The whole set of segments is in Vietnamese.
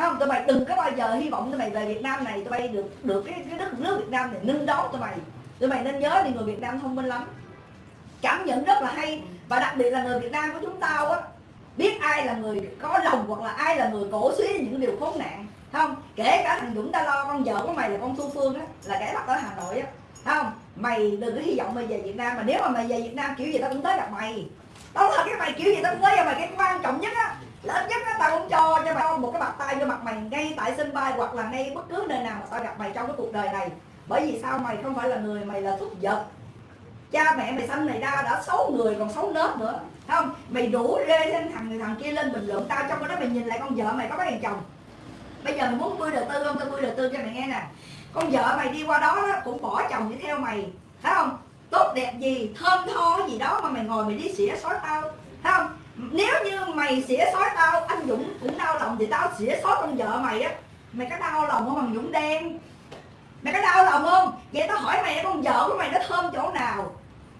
không? Tụi mày đừng có bao giờ hy vọng tụi mày về Việt Nam này. Tụi mày được được cái, cái đất nước Việt Nam này nâng đón tụi mày tụi mày nên nhớ thì người Việt Nam thông minh lắm. Cảm nhận rất là hay. Và đặc biệt là người Việt Nam của chúng ta á biết ai là người có lòng hoặc là ai là người cổ suý những điều khốn nạn. Không? Kể cả thằng Dũng ta lo con vợ của mày là con Thu Phương á là kẻ bắt ở Hà Nội á. Không? Mày đừng có hy vọng mày về Việt Nam. Mà nếu mà mày về Việt Nam kiểu gì tao cũng tới gặp mày. Tao thật cái mày kiểu gì tao cũng tới gặp mày. Cái quan trọng nhất á lớn nhất á tao cũng cho cho mày một cái bạc tay vô mặt mày ngay tại sân bay hoặc là ngay bất cứ nơi nào mà tao gặp mày trong cái cuộc đời này. Bởi vì sao mày không phải là người mày là thúc vật cha mẹ mày sanh mày ra đã xấu người còn xấu nết nữa. Không? Mày đủ rê lên thằng thằng kia lên bình luận tao trong cái đó mày nhìn lại con vợ mày có cái thằng chồng. Bây giờ mày muốn vui đầu tư không? Tao vui đầu tư cho mày nghe nè. Con vợ mày đi qua đó, đó cũng bỏ chồng đi theo mày. Thấy không? Tốt đẹp gì thơm tho gì đó mà mày ngồi mày đi xỉa xói tao. Thấy không? Nếu như mày xỉa xói tao, anh dũng cũng đau lòng thì tao xỉa xói con vợ mày á. Mày có đau lòng không bằng dũng đen? Mày có đau lòng không? Vậy tao hỏi mày, con vợ của mày nó thơm chỗ nào?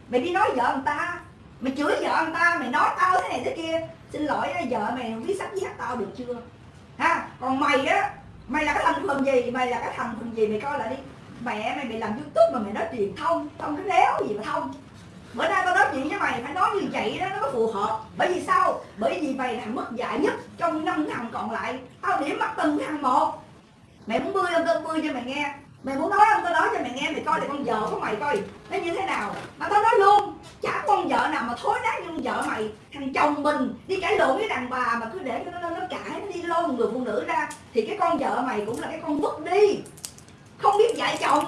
Mày đi nói vợ người ta. Mày chửi vợ người ta, mày nói tao thế này thế kia. Xin lỗi vợ mày không biết sắp giết tao được chưa? Ha, còn mày á, mày là cái thành phần gì? Mày là cái thành phần gì? Mày coi lại đi. Mẹ mày bị làm youtube mà mày nói truyền thông thông cái đéo gì mà thông bữa nay tao nói chuyện với mày, phải nói như vậy đó, nó có phù hợp. Bởi vì sao? Bởi vì mày là mất dạy nhất trong năm thằng còn lại. Tao điểm mặt từng thằng một. Mày muốn bươi không tao bươi cho mày nghe. Mày muốn nói không tao nói cho mày nghe, mày coi thì con vợ của mày coi. Nó như thế nào? Mà tao nói luôn, chả con vợ nào mà thối nát như con vợ mày. Thằng chồng mình đi cãi lộn với đàn bà mà cứ để cho nó nó cãi, nó đi lôi một người phụ nữ ra. Thì cái con vợ mày cũng là cái con vứt đi. Không biết dạy chồng.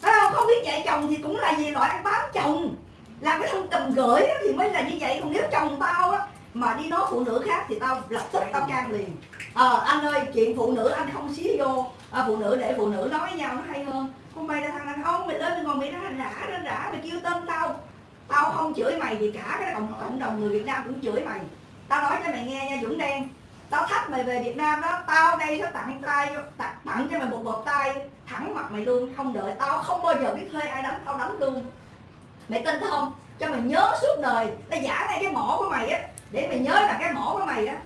Phải không? Không biết dạy chồng thì cũng là gì loại ăn bám chồng làm cái thông tầm gửi thì mới là như vậy. Còn nếu chồng tao á mà đi nói phụ nữ khác thì tao lập tức tao can liền. Ờ à, anh ơi chuyện phụ nữ anh không xí vô. À, phụ nữ để phụ nữ nói với nhau nó hay hơn. Không mày là thằng đàn ông mày lên mày ngồi mày ra rã ra rã mày kêu tên tao. Tao không chửi mày thì cả cái cộng cộng đồng người việt nam cũng chửi mày. Tao nói cho mày nghe nha dũng đen. Tao thách mày về việt nam đó tao đây nó tặng tay tặng, tặng cho mày một bột tay thẳng mặt mày luôn không đợi. Tao không bao giờ biết thuê ai đánh tao đánh luôn mày tin không? Cho mày nhớ suốt đời. Tao giả ngay cái mỏ của mày á. Để mày nhớ là cái mỏ của mày á.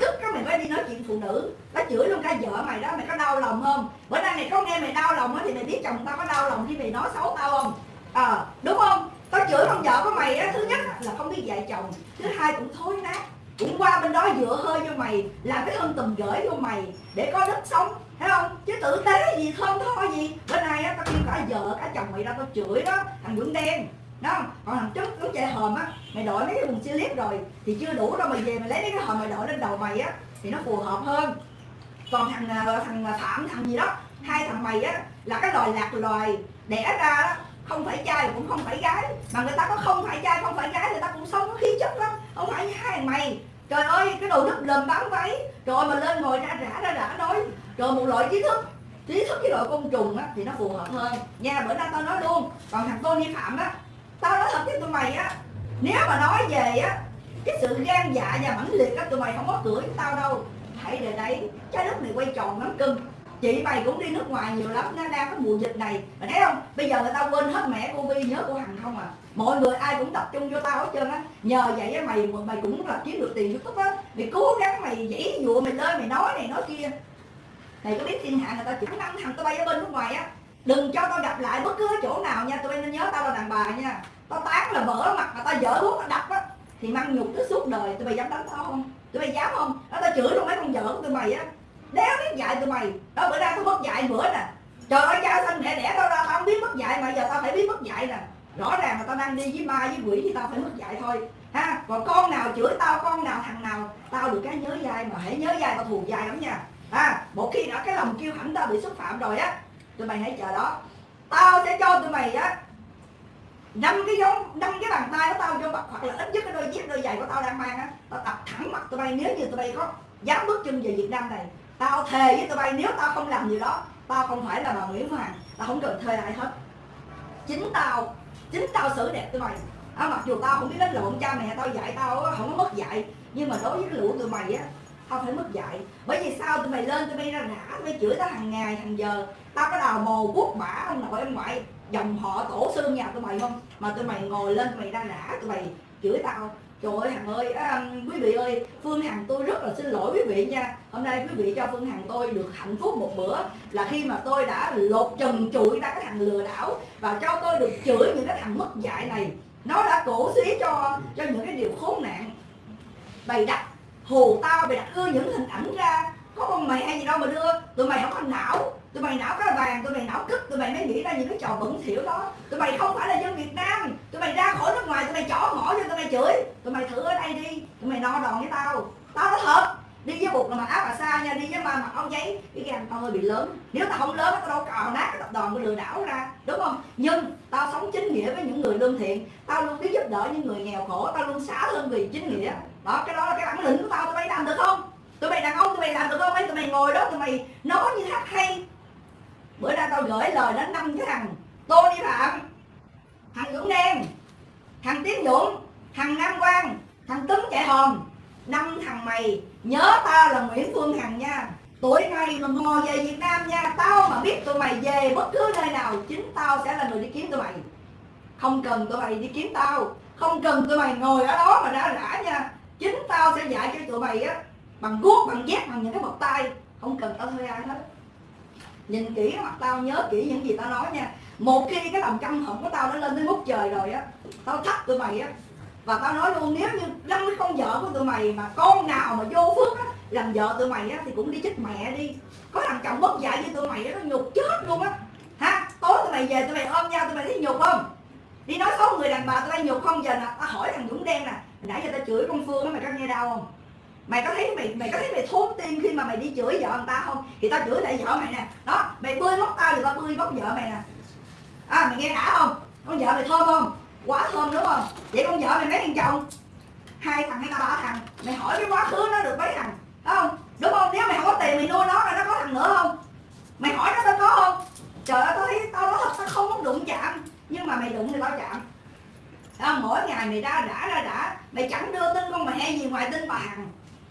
Tức cái mày mới đi nói chuyện phụ nữ. Nó chửi luôn cả vợ mày đó. Mày có đau lòng không? Bữa nay mày có nghe mày đau lòng á thì mày biết chồng tao có đau lòng khi mày nói xấu tao không? Ờ à, đúng không? Tao chửi con vợ của mày á thứ nhất là không biết dạy chồng. Thứ hai cũng thối nát. Cũng qua bên đó dựa hơi cho mày làm cái thân tùm gửi vô mày để có đất sống thấy không? Chứ tử tế gì không thôi gì. Bữa nay á tao kêu cả vợ cả chồng mày ra tao chửi đó. Thằng Dũng đen đó còn thằng trước nó chạy hòm á, mày đội mấy cái vùng slip rồi, thì chưa đủ đâu mày về mày lấy mấy cái hòm mày đội lên đầu mày á, thì nó phù hợp hơn. Còn thằng ờ, thằng ờ, phạm, thằng gì đó, hai thằng mày á, là cái loài lạc loài đẻ ra đó, không phải trai cũng không phải gái. Mà người ta có không phải trai, không phải gái, người ta cũng sống có khí chất lắm, không phải như hai thằng mày. Trời ơi, cái đồ đất lầm bám váy, rồi mà lên ngồi ra rã ra rã nói, rồi một loại trí thức trí thức với loại côn trùng á, thì nó phù hợp hơn. Nha, bữa nay tao nói luôn, còn thằng Tony Phạm á tao nói thật với tụi mày á, nếu mà nói về á, cái sự gan dạ và mãnh liệt á, tụi mày không có cưỡi tao đâu. Hãy để đấy, trái đất này quay tròn lắm cưng. Chị mày cũng đi nước ngoài nhiều lắm nó đang có mùa dịch này. Mày thấy không? Bây giờ người ta quên hết mẹ cô vi nhớ cô hằng không à? Mọi người ai cũng tập trung vô tao hết trơn á. Nhờ vậy á, mày mày cũng là kiếm được tiền youtube á. Mày cố gắng mày dãy dụa, mày lên, mày nói này, nói kia. Mày có biết thiên hạ người ta chỉ năm thằng tao bay ở bên nước ngoài á? Đừng cho tao gặp lại bất cứ chỗ nào nha, tụi bay nên nhớ tao là đàn bà nha. Tao tán là vỡ mặt mà tao dở thuốc tao đập á, thì mang nhục tới suốt đời. Tụi bay dám đánh tao không? Tụi bay dám không? Đó, tao chửi luôn mấy con vợ của tụi mày á. Đéo biết dạy tụi mày, đó, bữa nay tao mất dạy bữa nè. Trời ơi, cha sanh mẹ đẻ tao ra, tao không biết mất dạy mà giờ tao phải biết mất dạy nè. Rõ ràng là tao đang đi với ma với quỷ thì tao phải mất dạy thôi. Ha, còn con nào chửi tao, con nào thằng nào, tao được cái nhớ dai mà hãy nhớ dai tao thù dai lắm nha. Ha, một khi đã cái lòng kêu hãnh tao bị xúc phạm rồi á tụi mày hãy chờ đó. Tao sẽ cho tụi mày á năm cái giống năm cái bàn tay của tao cho mặt hoặc là ít nhất cái đôi dép đôi giày của tao đang mang á. Tao tập thẳng mặt tụi bay nếu như tụi bay có dám bước chân về Việt Nam này tao thề với tụi bay nếu tao không làm gì đó tao không phải là bà Nguyễn Hoàng tao không cần thuê ai hết. Chính tao chính tao xử đẹp tụi mày. À, mặc dù tao không biết đánh lộn cha mẹ tao dạy tao không có mất dạy nhưng mà đối với cái lũ tụi mày á không phải mất dạy. Bởi vì sao tụi mày lên tụi mày ra rã tụi mày chửi tao hàng ngày hàng giờ. Tao có đào mồ quốc bả ông nội em ngoại. Dòng họ tổ xương nhà tụi mày không? Mà tụi mày ngồi lên tụi mày ra rã tụi mày chửi tao. Trời ơi hằng ơi à, quý vị ơi phương hằng tôi rất là xin lỗi quý vị nha. Hôm nay quý vị cho phương hằng tôi được hạnh phúc một bữa. Là khi mà tôi đã lột trần trụi ra cái thằng lừa đảo và cho tôi được chửi những cái thằng mất dạy này. Nó đã cổ xí cho cho những cái điều khốn nạn. Bày đặt hù tao, mày đặt đưa những hình ảnh ra. Có con mày hay gì đâu mà đưa. Tụi mày không có não. Tụi mày não cái vàng, tụi mày não cứt tụi mày mới nghĩ ra những cái trò bẩn thỉu đó. Tụi mày không phải là dân việt nam. Tụi mày ra khỏi nước ngoài, tụi mày chỏ ngỏ cho tụi mày chửi. Tụi mày thử ở đây đi. Tụi mày no đòn với tao. Tao nói thật, đi với bụt là mặc áo bà sa nha, đi với ba mặc áo giấy. Cái gan tao hơi bị lớn. Nếu tao không lớn, tao đâu cào nát cái tập đoàn của lừa đảo ra. Đúng không? Nhưng tao sống chính nghĩa với những người lương thiện. Tao luôn biết giúp đỡ những người nghèo khổ. Tao luôn xả thân vì chính nghĩa đó, cái đó là cái bản lĩnh của tao, tụi mày làm được không? Tụi mày đàn ông, tụi mày làm được không? Mấy tụi mày ngồi đó, tụi mày nói như hát hay. Bữa nay tao gửi lời đến năm cái thằng Tony Phạm, thằng Dũng Đen, thằng Tiến Dũng, thằng Nam Quang, thằng Tuấn Chạy Hòm. Năm thằng mày, nhớ tao là Nguyễn Phương Hằng nha. Tuổi này mà ngồi về Việt Nam nha. Tao mà biết tụi mày về bất cứ nơi nào, chính tao sẽ là người đi kiếm tụi mày. Không cần tụi mày đi kiếm tao. Không cần tụi mày ngồi ở đó mà ra rã nha chính tao sẽ dạy cho tụi mày á, bằng guốc, bằng dép bằng những cái bọc tay. Không cần tao thuê ai hết. Nhìn kỹ cái mặt tao, nhớ kỹ những gì tao nói nha. Một khi cái lòng căm hận của tao nó lên tới ngút trời rồi á, tao thách tụi mày á. Và tao nói luôn, nếu như năm cái con vợ của tụi mày mà con nào mà vô phước á, làm vợ tụi mày á, thì cũng đi chết mẹ đi. Có thằng chồng mất dạy với tụi mày á, nó nhục chết luôn á. Ha, tối tụi mày về tụi mày ôm nhau, tụi mày thấy nhục không? Đi nói xấu người đàn bà tụi mày nhục không? Giờ nè, tao hỏi thằng dũng đen nè nãy giờ tao chửi con phương đó mày có nghe đau không? Mày có thấy mày mày có thấy mày thốn tim khi mà mày đi chửi vợ người ta không? Thì tao chửi lại vợ mày nè. Đó, mày bươi móc tao thì tao bươi móc vợ mày nè. À mày nghe đã không? Con vợ mày thơm không? Quá thơm đúng không? Vậy con vợ mày mấy thằng chồng? Hai thằng hay ba thằng? Mày hỏi cái quá khứ nó được mấy thằng? Đúng không? Đúng không? Nếu mày không có tiền mày nuôi nó là nó có thằng nữa không? Mày hỏi nó tao có không? Trời ơi, tao thấy tao nói thật, tao không muốn đụng chạm. Nhưng mà mày đụng thì tao chạm à, mỗi ngày mày ra đã ra đã. Mày chẳng đưa tin con mẹ gì ngoài tin bà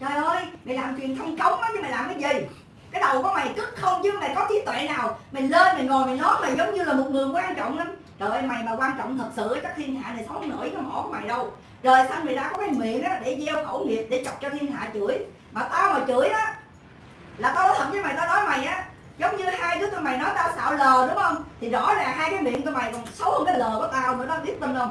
trời ơi mày làm truyền thông cống á chứ mày làm cái gì? Cái đầu của mày cứt không chứ mày có trí tuệ nào? Mày lên mày ngồi mày nói mày giống như là một người quan trọng lắm. Trời ơi mày mà quan trọng thật sự chắc thiên hạ này sống nổi cái mỏ của mày đâu. Rồi xong mày đã có cái miệng đó để gieo khẩu nghiệp để chọc cho thiên hạ chửi? Mà tao mà chửi á là tao nói thật với mày tao nói mày á giống như hai đứa tụi mày nói tao xạo lờ đúng không? Thì rõ ràng hai cái miệng tụi mày còn xấu hơn cái lờ của tao nữa đó biết tin không?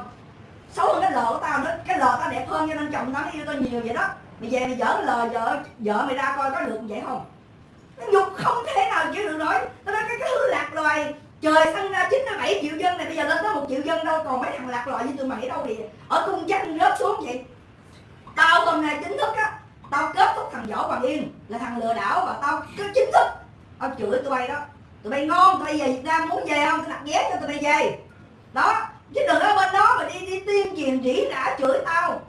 Xấu hơn cái lờ của tao nữa. Cái lờ tao đẹp hơn cho nên chồng tao yêu tao nhiều vậy đó. Mày về mày dở lờ vợ vợ mày ra coi có được vậy không? Nó nhục không thể nào chịu được nổi. Nó nói cái, cái thứ lạc loài trời xăng ra 97 triệu dân này bây giờ lên tới một triệu dân đâu còn mấy thằng lạc loài như tụi mày đâu thì ở cung danh rớt xuống vậy. Tao hôm nay chính thức á tao kết thúc thằng võ bằng yên là thằng lừa đảo và tao cứ chính thức. Tao chửi tụi bay đó. Tụi bay ngon tụi bay về việt nam muốn về không? Tao đặt vé cho tụi bay về. Đó chứ đừng ở bên đó mà đi đi tuyên truyền rỉ rả chửi tao.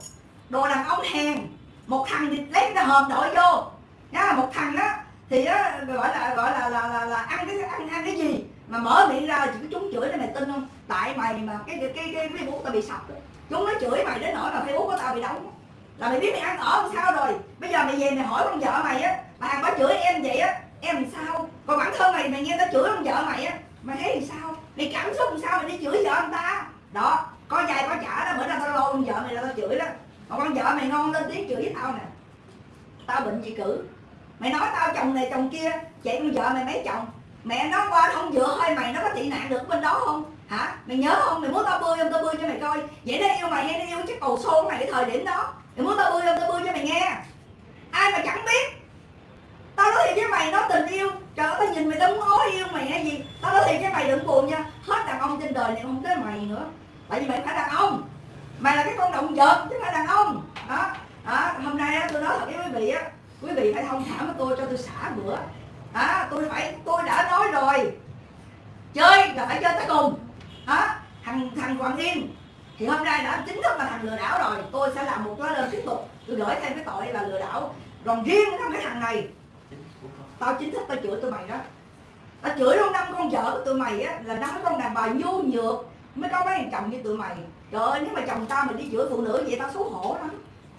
Đồ đàn ông hèn. Một thằng thì lấy cái hòm đội vô. Nha một thằng á thì á gọi là gọi là là là, là ăn cái ăn ăn cái gì mà mở miệng ra chỉ có chúng chửi lên mày tin không? Tại mày mà cái cái cái, cái facebook tao bị sập chúng nó chửi mày đến nỗi mà facebook của tao bị đóng. Là mày biết mày ăn ở làm sao rồi. Bây giờ mày về mày hỏi con vợ mày á bà có chửi em vậy á em làm sao? Còn bản thân mày mày nghe tao chửi con vợ mày á mày thấy làm sao? Mày cảm xúc làm sao mày đi chửi vợ người ta? Đó, có dài có trả đó, bữa nay tao lôi con vợ mày là tao chửi đó. Mà con vợ mày ngon lên tiếng chửi với tao nè. Tao bệnh chị cử? Mày nói tao chồng này chồng kia chạy con vợ mày mấy chồng? Mẹ nó qua không dựa hơi mày nó có tị nạn được bên đó không? Hả? Mày nhớ không? Mày muốn tao bươi không? Tao bươi cho mày coi. Vậy nó yêu mày hay nó yêu chiếc cầu xô mày cái thời điểm đó? Mày muốn tao bươi không? Tao bươi cho mày nghe. Ai mà chẳng biết? Tao nói thiệt với mày nói tình yêu. Trời ơi tao nhìn mày tao muốn ói yêu mày hay gì? Tao nói thiệt với mày đừng buồn nha. Hết đàn ông trên đời này không tới mày nữa. Tại vì mày phải đàn ông. Mày là cái con động vật chứ không phải đàn ông. Đó đó. Hôm nay á, tôi nói thật với quý vị á quý vị phải thông thả với tôi cho tôi xả bữa. Đó tôi phải tôi đã nói rồi. Chơi là phải chơi tới cùng. Đó thằng thằng hoàng yên. Thì hôm nay đã chính thức là thằng lừa đảo rồi. Tôi sẽ làm một lá đơn tiếp tục. Tôi gửi thêm cái tội là lừa đảo. Còn riêng cái thằng này tao chính thức tao chửi tụi mày đó. Tao chửi luôn năm con vợ của tụi mày á, là năm con đàn bà nhu nhược mới có mấy thằng chồng như tụi mày. Trời ơi, nếu mà chồng tao mà đi chửi phụ nữ vậy tao xấu hổ lắm.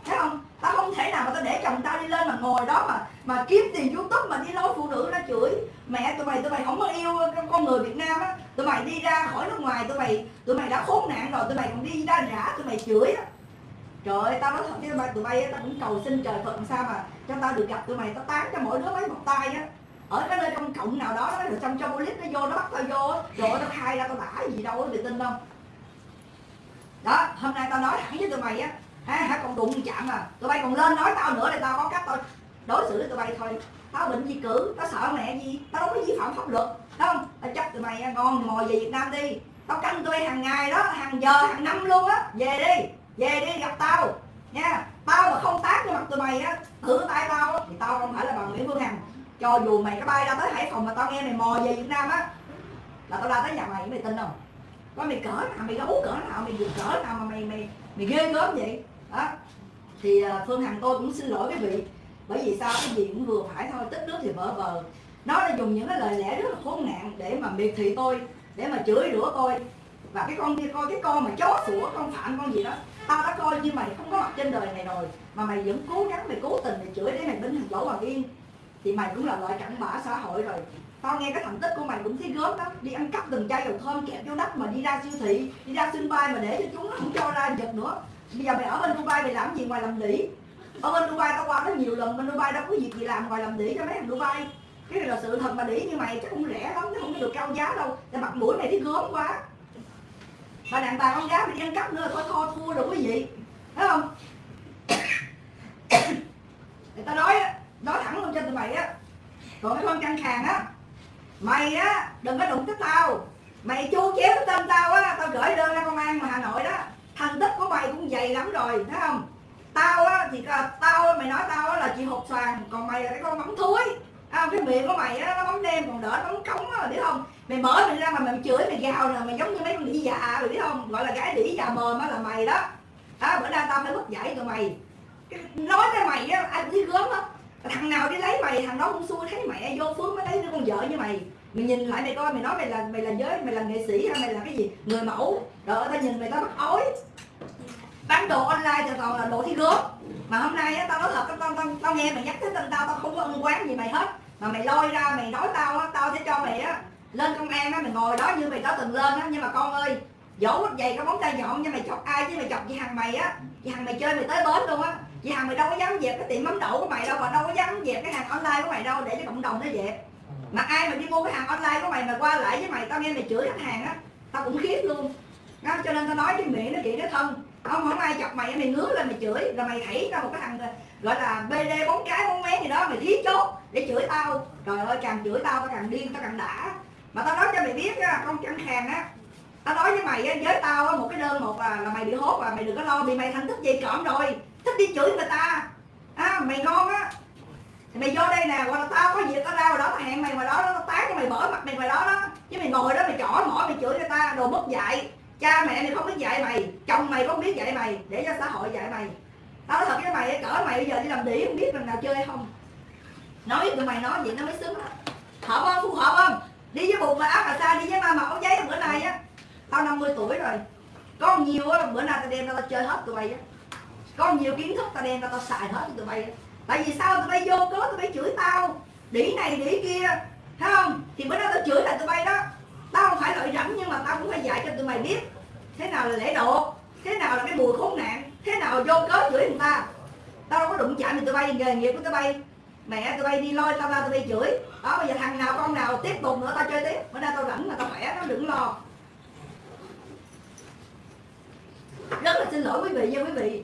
Thấy không? Tao không thể nào mà tao để chồng tao đi lên mà ngồi đó mà mà kiếm tiền youtube mà đi lôi phụ nữ ra chửi. Mẹ tụi mày tụi mày không có yêu con người việt nam á. Tụi mày đi ra khỏi nước ngoài, tụi mày tụi mày đã khốn nạn rồi, tụi mày còn đi ra rã, tụi mày chửi á trời ơi, tao nói thật với tụi bay tao cũng cầu xin trời phật sao mà cho tao được gặp tụi mày. Tao tán cho mỗi đứa mấy một tay á. Ở cái nơi công cộng nào đó, nó rồi xong cho police nó vô, nó bắt tao vô trời ơi, tao khai ra tao đã gì đâu mày tin không? Đó, hôm nay tao nói thẳng với tụi mày á. Ha hả, còn đụng chạm à. Tụi bay còn lên nói tao nữa thì tao có cách tao đối xử với tụi bay thôi. Tao định gì cử, tao sợ mẹ gì? Tao đâu có vi phạm pháp luật không? Tao chấp tụi mày à, ngon mò về việt nam đi. Tao canh tụi bay hàng ngày đó, hàng giờ, hàng năm luôn á. Về đi về đi, gặp tao. Nha, tao mà không tát cho mặt tụi mày á, thử tay tao thì tao không phải là bằng nguyễn phương hằng. Cho dù mày có bay ra tới hải phòng mà tao nghe mày mò về việt nam á, là tao ra tới nhà mày mày tin không? Có mày cỡ nào, mày gấu cỡ nào, mày cỡ nào mà mày mày mày ghê gớm vậy? Đó. Thì à, phương hằng tôi cũng xin lỗi quý vị, bởi vì sao? Cái gì cũng vừa phải thôi, tích nước thì vỡ vờ. Nó đã dùng những cái lời lẽ rất là khốn nạn để mà miệt thị tôi, để mà chửi rủa tôi. Và cái con kia coi, cái con mà chó sủa, con phạm, con gì đó tao đã coi như mày không có mặt trên đời này rồi, mà mày vẫn cố gắng, mày cố tình mày chửi để mày bình thằng lỗ bằng yên. Thì mày cũng là loại cặn bã xã hội rồi. Tao nghe cái thành tích của mày cũng thấy gớm lắm. Đi ăn cắp từng chai dầu thơm kẹp vô đất mà đi ra siêu thị, đi ra sân bay mà để cho chúng nó không cho ra giật nữa. Bây giờ mày ở bên Dubai mày làm gì ngoài làm đỉ ở bên Dubai tao qua đó nhiều lần, bên Dubai đâu có việc gì làm ngoài làm đỉ cho mấy thằng Dubai. Cái này là sự thật mà đỉ như mày, chắc cũng rẻ lắm chứ không có được cao giá đâu. Tại mặt mũi mày thấy gớm quá mà đàn bà con gái mình ăn cắp nữa thôi thua thua đủ quý vị thấy không? Người ta nói nói thẳng luôn cho tụi mày á. Còn cái con căng khàn á mày á đừng có đụng tới tao. Mày chu chéo cái tên tao á tao gửi đơn ra công an mà hà nội đó. Thành tích của mày cũng dày lắm rồi thấy không? Tao á thì à, tao mày nói tao á là chị hột xoàn còn mày là cái con mắm thúi. À, cái miệng của mày á nó bóng đen còn đỡ nó bóng cống á biết không? Mày mở mày ra mà mày chửi mày gào nè mày giống như mấy con đĩ già mày biết không? Gọi là gái đĩ già mồm á là mày đó. Đó bữa nay tao phải mất dạy tụi mày. Nói với mày á ai biết gớm á. Thằng nào đi lấy mày thằng đó cũng xui thấy mẹ vô phước mới lấy đứa con vợ như mày. Mày nhìn lại mày coi mày nói mày là mày là giới mày là nghệ sĩ hay mày là cái gì? Người mẫu. Rồi tao nhìn mày tao bắt ối. Bán đồ online cho toàn là đồ thi gớm. Mà hôm nay á tao nói thật tao, tao, tao nghe mày nhắc tới tên tao tao không có ân quán gì mày hết. Mà mày lôi ra mày nói tao á tao sẽ cho lên công an á mày ngồi đó như mày đã từng lên á nhưng mà con ơi dỗ giày có móng tay nhọn nhưng mày chọc ai chứ mày chọc chị hằng mày á. Chị hằng mày chơi mày tới bến luôn á. Chị hằng mày đâu có dám dẹp cái tiệm mắm đậu của mày đâu và đâu có dám dẹp cái hàng online của mày đâu để cho cộng đồng nó dẹp. Mà ai mà đi mua cái hàng online của mày mà qua lại với mày tao nghe mày chửi khách hàng á tao cũng khiếp luôn. Đó, cho nên tao nói cái miệng nó kỹ nó thân. Không không ai chọc mày mày ngứa lên mày chửi. Rồi mày thảy ra một cái thằng gọi là bd bốn cái bốn mé gì đó mày thí chốt để chửi tao. Trời ơi càng chửi tao tao càng điên tao càng đã mà tao nói cho mày biết á con chẳng hàng á. Tao nói với mày á với tao á một cái đơn một là, là mày bị hốt và mày đừng có lo bị mày thành tích gì trộm rồi. Thích đi chửi người ta. À, mày ngon á. Thì mày vô đây nè hoặc là tao có việc tao ra rồi đó tao hẹn mày ngoài đó tao tán cho mày bỏ mặt mày ngoài đó đó. Chứ mày ngồi đó mày chỏ mỏ mày chửi người ta đồ mất dạy. Cha mẹ mày không biết dạy mày chồng mày không biết dạy mày để cho xã hội dạy mày. Tao nói thật với mày cỡ mày bây giờ đi làm đĩ không biết lần nào chơi hay không. Nói với tụi mày nói vậy nó mới sướng, á. Hợp không? Phù hợp không? Đi với bụng mà áo cà sa đi với ma mẫu giấy. Bữa nay á, tao 50 tuổi rồi. Có nhiều á, bữa nay tao đem ra tao chơi hết tụi mày á. Có nhiều kiến thức tao đem ra tao xài hết tụi bay tại vì sao tụi bay vô cớ tụi bay chửi tao? Đĩ này đĩ kia, thấy không? Thì bữa đó tao chửi lại tụi bay đó. Tao không phải lợi rảnh nhưng mà tao cũng phải dạy cho tụi mày biết. Thế nào là lễ độ? Thế nào là cái mùi khốn nạn? Thế nào vô cớ chửi người ta? Tao đâu có đụng chạm gì tụi bay, nghề nghiệp của tụi bay mẹ tụi bay đi lôi tao ra tụi bay chửi. Đó, bây giờ thằng nào con nào tiếp tục nữa tao chơi tiếp. Bữa nay tao rảnh mà tao khỏe nó đừng lo. Rất là xin lỗi quý vị nha quý vị.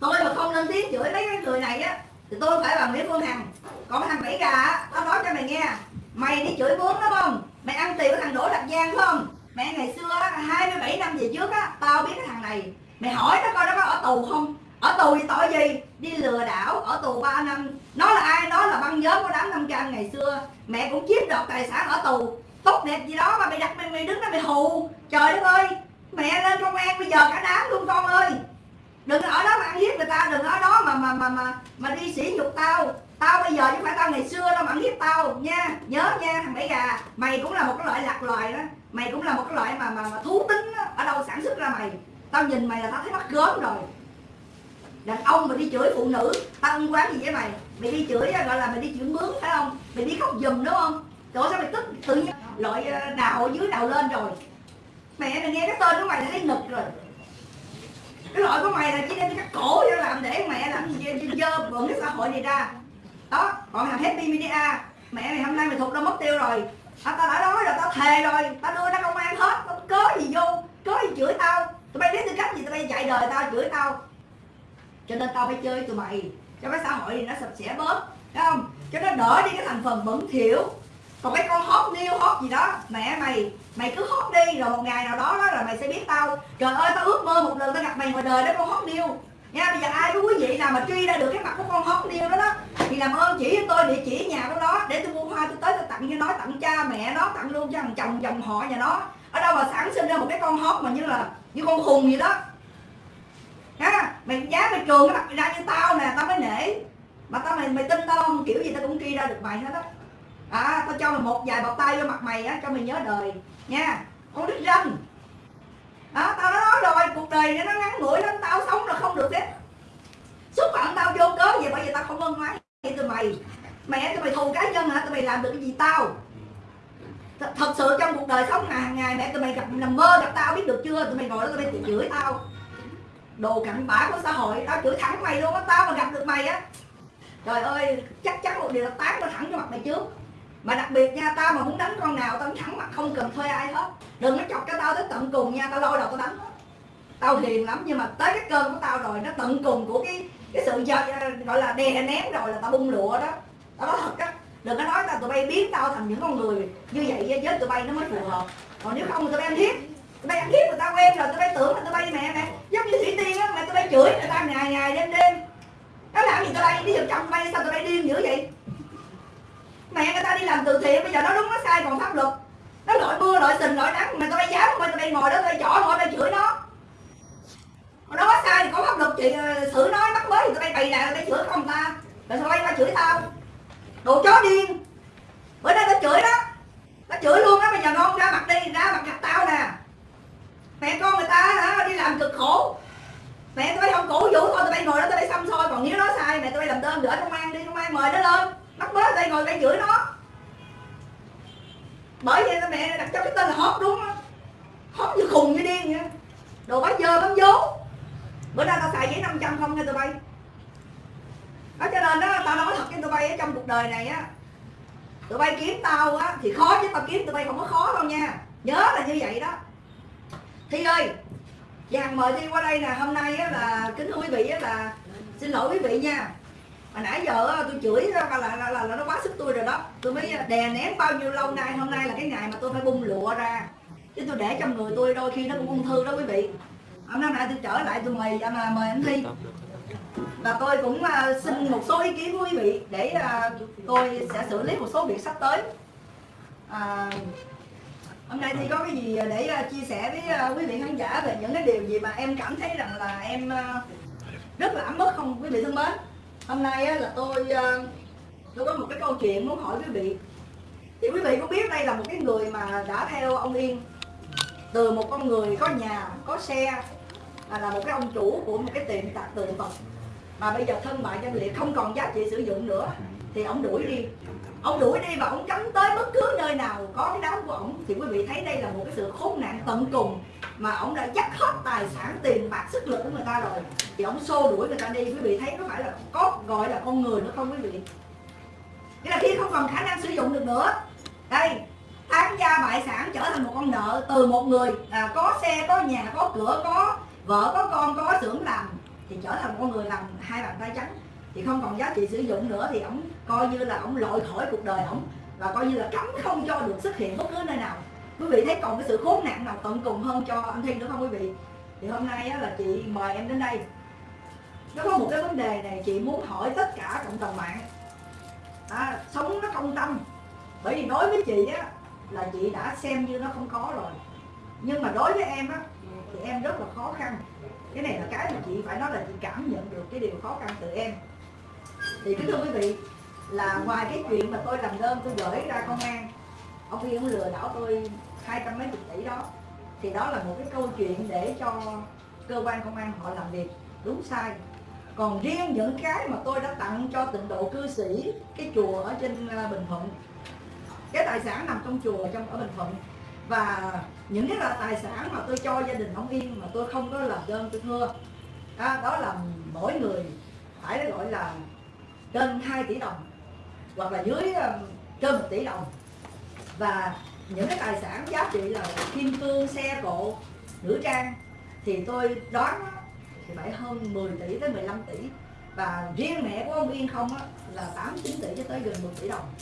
Tôi mà không lên tiếng chửi mấy cái người này á, thì tôi phải bằng nghĩa Phương Hằng. Còn thằng bảy gà á, tao nói cho mày nghe. Mày đi chửi bướm đó không? Mày ăn tiền của thằng Đỗ Đạt Giang phải không? Mẹ ngày xưa á 27 năm về trước á, tao biết cái thằng này. Mày hỏi nó coi nó có ở tù không? Ở tù thì tội gì? Đi lừa đảo, ở tù 3 năm nó là ai? Nó là băng nhóm của đám năm cam ngày xưa. Mẹ cũng chiếm đoạt tài sản ở tù. Tốt đẹp gì đó mà mày đặt mày, mày đứng đó mày hù. Trời đất ơi mẹ lên công an bây giờ cả đám luôn con ơi. Đừng ở đó mà ăn hiếp người ta đừng ở đó mà mà mà mà mà đi sỉ nhục tao. Tao bây giờ chứ phải tao ngày xưa đâu mà ăn hiếp tao nha. Nhớ nha thằng bảy gà. Mày cũng là một cái loại lạc loài đó. Mày cũng là một cái loại mà mà, mà thú tính đó. ở đâu sản xuất ra mày. Tao nhìn mày là tao thấy mắt gớm rồi. Đàn ông mà đi chửi phụ nữ tao không quán gì với mày? Mày đi chửi gọi là mày đi chửi mướn phải không? Mày đi khóc giùm đúng không? Trời sao mày tức tự nhiên? Loại ờ, nào đào ở dưới đào lên rồi. Mẹ mày nghe cái tên của mày là thấy ngực rồi. Cái loại của mày là chỉ đem cắt cổ cho làm để mẹ làm gì dơ bẩn cái xã hội này ra. Đó còn thằng happy media. Mẹ mày hôm nay mày thuộc đâu mất tiêu rồi. À, tao đã nói rồi tao thề rồi. Tao đưa nó công an hết tao cớ gì vô? Cớ gì chửi tao? Tụi bay biết tư cách gì tụi bay dạy đời tao chửi tao. Cho nên tao phải chơi tụi mày cho cái xã hội thì nó sập sẻ bớt, thấy không? Cho nó đỡ đi cái thành phần bẩn thỉu. Còn cái con hót niêu hót gì đó, mẹ mày mày cứ hót đi, rồi một ngày nào đó đó là mày sẽ biết tao. Trời ơi, tao ước mơ một lần tao gặp mày ngoài đời đó con hót niêu nha, bây giờ ai có quý vị nào mà truy ra được cái mặt của con hót niêu đó đó, thì làm ơn chỉ cho tôi địa chỉ nhà của nó, để tôi mua hoa tôi tới tôi tặng cho nó, tặng cha mẹ nó, tặng luôn cho thằng chồng, dòng họ nhà nó. Ở đâu mà sản sinh ra một cái con hót mà như là, như con khùng gì đó ha, mày giá mày trường cái mặt mày ra như tao nè, tao mới nể. Mà tao mày mày tin tao không? Kiểu gì tao cũng truy ra được mày hết á. À tao cho mày một vài bọc tay vô mặt mày á, cho mày nhớ đời, nha. Con đứt răng đó tao đã nói rồi, cuộc đời này nó ngắn ngủi lắm, tao sống là không được hết xúc phạm tao vô cớ gì, bởi vì tao không ân ái vậy tụi mày. Mẹ tụi mày thù cá nhân hả? Tụi mày làm được cái gì tao? Th thật sự trong cuộc đời sống hàng ngày, mẹ tụi mày gặp nằm mơ gặp tao biết được chưa? Tụi mày ngồi đó, tụi mày chửi tao đồ cặn bã của xã hội. Tao chửi thẳng mày luôn á, tao mà gặp được mày á. Trời ơi, chắc chắn một điều là tán tao thẳng cho mặt mày trước. Mà đặc biệt nha, tao mà muốn đánh con nào, tao thẳng mặt, không cần thuê ai hết. Đừng có chọc cho tao tới tận cùng nha, tao lôi đầu tao đánh. Tao hiền lắm, nhưng mà tới cái cơn của tao rồi, nó tận cùng của cái cái sự gọi là đè nén rồi là tao bung lụa đó. Tao nói thật á, đừng có nói tao tụi bay biến tao thành những con người như vậy với tụi bay nó mới phù hợp. Còn nếu không tụi bay ăn hiếp. Tụi bay ăn hiếp người ta quen rồi, tụi bay tưởng là tụi bay mẹ mẹ giống như thủy tiên á mà tụi bay chửi, người ta ngày ngày đêm đêm. Nó làm gì tụi bay? Đi giật chồng bay, sao tụi bay điên dữ vậy? Mẹ người ta đi làm từ thiện, bây giờ nó đúng, nó sai còn pháp luật. Nó lội mưa, lội sình, lội nắng, mà tụi bay dám mà tụi bay ngồi đó, tụi bay chỏ ngồi tao chửi nó. Nó có sai thì có pháp luật, chị ờ, xử nói mắc mới thì tụi bay bày lại tụi bay chửi không ta? Rồi sao bay qua chửi tao. Đồ chó điên. Bữa nay nó chửi đó. Nó chửi luôn á, bây giờ ngon, ra mặt đi, ra mặt gặp tao nè. Mẹ con người ta, hả, đi làm cực khổ mẹ, tụi bay không cổ vũ thôi, tụi bay ngồi đó, tụi bay xăm soi, còn nếu nó sai. Mẹ, tụi bay làm đơn gửi công an đi công an mời nó lên. Bắt bớ tụi bay ngồi tụi bay chửi nó. Bởi vậy mẹ đặt cho cái tên là hót đúng không? Hót như khùng như điên vậy. Đồ bá dơ bám vố bữa nay tao xài giấy 500 không nha tụi bay. Đó cho nên đó, tao nói thật với tụi bay ở trong cuộc đời này á, tụi bay kiếm tao á, thì khó chứ tao kiếm tụi bay không có khó đâu nha. Nhớ là như vậy đó. Thi ơi vàng mời thi qua đây nè. Hôm nay á là kính thưa quý vị á là xin lỗi quý vị nha. Mà nãy giờ á, tôi chửi ra là, là, là, là nó quá sức tôi rồi đó. Tôi mới à, đè nén bao nhiêu lâu nay hôm nay là cái ngày mà tôi phải bung lụa ra. Chứ tôi để trong người tôi đôi khi nó cũng ung thư đó quý vị. Hôm nay tôi trở lại tôi mời dạ, mà mời anh thi. Và tôi cũng à, xin một số ý kiến của quý vị để à, tôi sẽ xử lý một số việc sắp tới. À, hôm nay thì có cái gì để ờ, chia sẻ với ờ, quý vị khán giả về những cái điều gì mà em cảm thấy rằng là em ờ, rất là ấm ức không quý vị thân mến? Hôm nay là tôi tôi có một cái câu chuyện muốn hỏi quý vị. Thì quý vị cũng biết đây là một cái người mà đã theo ông Yên từ một con người có nhà có xe là, là một cái ông chủ của một cái tiệm tạp tượng Phật mà bây giờ thân bại danh liệt không còn giá trị sử dụng nữa thì ông đuổi đi. Ông đuổi đi và ông cấm tới bất cứ nơi nào có cái đám của ông. Thì quý vị thấy đây là một cái sự khốn nạn tận cùng mà ông đã dắt hết tài sản tiền bạc sức lực của người ta rồi. Thì ông xô đuổi người ta đi. Quý vị thấy có phải là có gọi là con người nữa không quý vị? Nghĩa là khi không còn khả năng sử dụng được nữa đây tán gia bại sản trở thành một con nợ từ một người. À, có xe có nhà có cửa có vợ có con có xưởng làm thì trở thành con người làm hai bàn tay trắng. Thì không còn giá trị sử dụng nữa thì ổng coi như là ổng lội khỏi cuộc đời ổng và coi như là cấm không cho được xuất hiện bất cứ nơi nào. Quý vị thấy còn cái sự khốn nạn nào tận cùng hơn cho anh Thiên nữa không quý vị? Thì hôm nay á, là chị mời em đến đây. Nó có một cái vấn đề này chị muốn hỏi tất cả cộng đồng mạng. À, sống nó công tâm. Bởi vì đối với chị á là chị đã xem như nó không có rồi. Nhưng mà đối với em á thì em rất là khó khăn cái này là cái mà chị phải nói là chị cảm nhận được cái điều khó khăn từ em. Thì kính thưa quý vị, là ngoài cái chuyện mà tôi làm đơn tôi gửi ra công an, ông Yên lừa đảo tôi hai trăm mấy chục tỷ đó, thì đó là một cái câu chuyện để cho cơ quan công an họ làm việc. Đúng sai. Còn riêng những cái mà tôi đã tặng cho tịnh độ cư sĩ, cái chùa ở trên à, Bình Thuận. Cái tài sản nằm trong chùa trong, ở Bình Thuận. Và những cái là tài sản mà tôi cho gia đình ông Yên mà tôi không có làm đơn tôi thưa. À, đó là mỗi người phải gọi là trên 2 tỷ đồng hoặc là dưới trên 1 tỷ đồng. Và những cái tài sản giá trị là kim cương xe cộ nữ trang thì tôi đoán thì phải hơn 10 tỷ tới 15 tỷ. Và riêng mẹ của ông Yên không á, là 8 9 tỷ cho tới gần 10 tỷ đồng.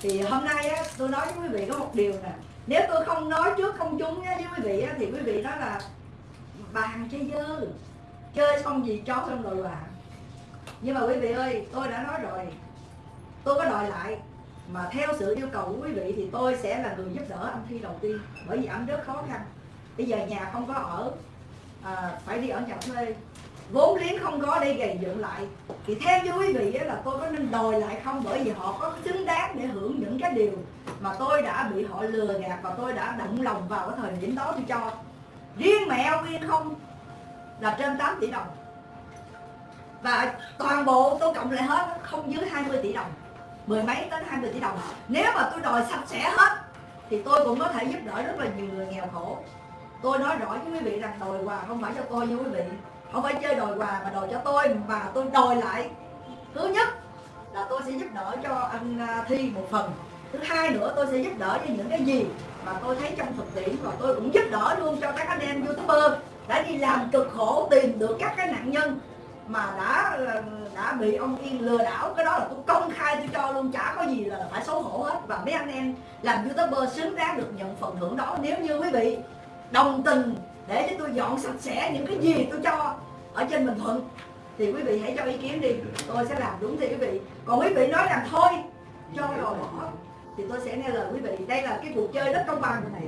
Thì hôm nay á, tôi nói với quý vị có một điều nè nếu tôi không nói trước công chúng với quý vị thì quý vị nói là bàn chơi dơ chơi xong gì chó xong rồi bà nhưng mà quý vị ơi tôi đã nói rồi. Tôi có đòi lại mà theo sự yêu cầu của quý vị thì tôi sẽ là người giúp đỡ anh Thi đầu tiên bởi vì anh rất khó khăn. Bây giờ nhà không có ở à, phải đi ở nhà thuê. Vốn liếng không có để gầy dựng lại. Thì theo như quý vị là tôi có nên đòi lại không? Bởi vì họ có xứng đáng để hưởng những cái điều mà tôi đã bị họ lừa gạt và tôi đã động lòng vào cái thời điểm đó tôi cho. Riêng mẹ ông Yên không, là trên 8 tỷ đồng. Và toàn bộ tôi cộng lại hết, không dưới 20 tỷ đồng. Mười mấy đến 20 tỷ đồng. Nếu mà tôi đòi sạch sẽ hết, thì tôi cũng có thể giúp đỡ rất là nhiều người nghèo khổ. Tôi nói rõ với quý vị rằng đòi quà không phải cho tôi như quý vị. Không phải chơi đòi quà mà đòi cho tôi, mà tôi đòi lại. Thứ nhất là tôi sẽ giúp đỡ cho anh à, thi một phần thứ hai nữa, tôi sẽ giúp đỡ cho những cái gì mà tôi thấy trong thực tiễn và tôi cũng giúp đỡ luôn cho các anh em youtuber đã đi làm cực khổ tìm được các cái nạn nhân mà đã đã bị ông Yên lừa đảo. Cái đó là tôi công khai, tôi cho luôn, chả có gì là phải xấu hổ hết. Và mấy anh em làm youtuber xứng đáng được nhận phần thưởng đó. Nếu như quý vị đồng tình để cho tôi dọn sạch sẽ những cái gì tôi cho ở trên Bình Thuận, thì quý vị hãy cho ý kiến đi. Tôi sẽ làm đúng thì quý vị. Còn quý vị nói rằng thôi, cho rồi bỏ thì tôi sẽ nghe lời quý vị. Đây là cái cuộc chơi rất công bằng này.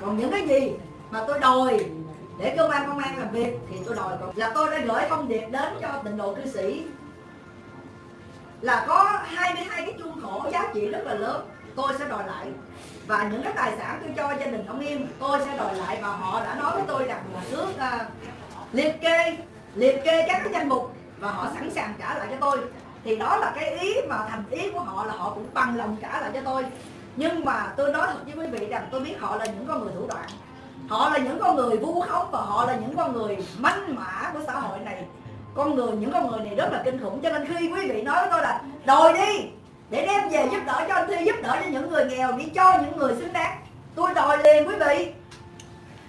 Còn những cái gì mà tôi đòi để cơ quan công an làm việc thì tôi đòi là tôi đã gửi thông điệp đến cho tịnh độ cư sĩ là có 22 cái chuông khổ giá trị rất là lớn tôi sẽ đòi lại. Và những cái tài sản tôi cho gia đình ông Yên tôi sẽ đòi lại. Và họ đã nói với tôi rằng là trước uh, à, liệt kê liệt kê các cái danh mục và họ sẵn sàng trả lại cho tôi thì đó là cái ý mà thành ý của họ là họ cũng bằng lòng trả lại cho tôi. Nhưng mà tôi nói thật với quý vị rằng tôi biết họ là những con người thủ đoạn. Họ là những con người vu khống và họ là những con người manh mã của xã hội này. Con người, những con người này rất là kinh khủng. Cho nên khi quý vị nói với tôi là đòi đi, để đem về giúp đỡ cho anh thi, giúp đỡ cho những người nghèo, đi cho những người xứng đáng. Tôi đòi liền quý vị.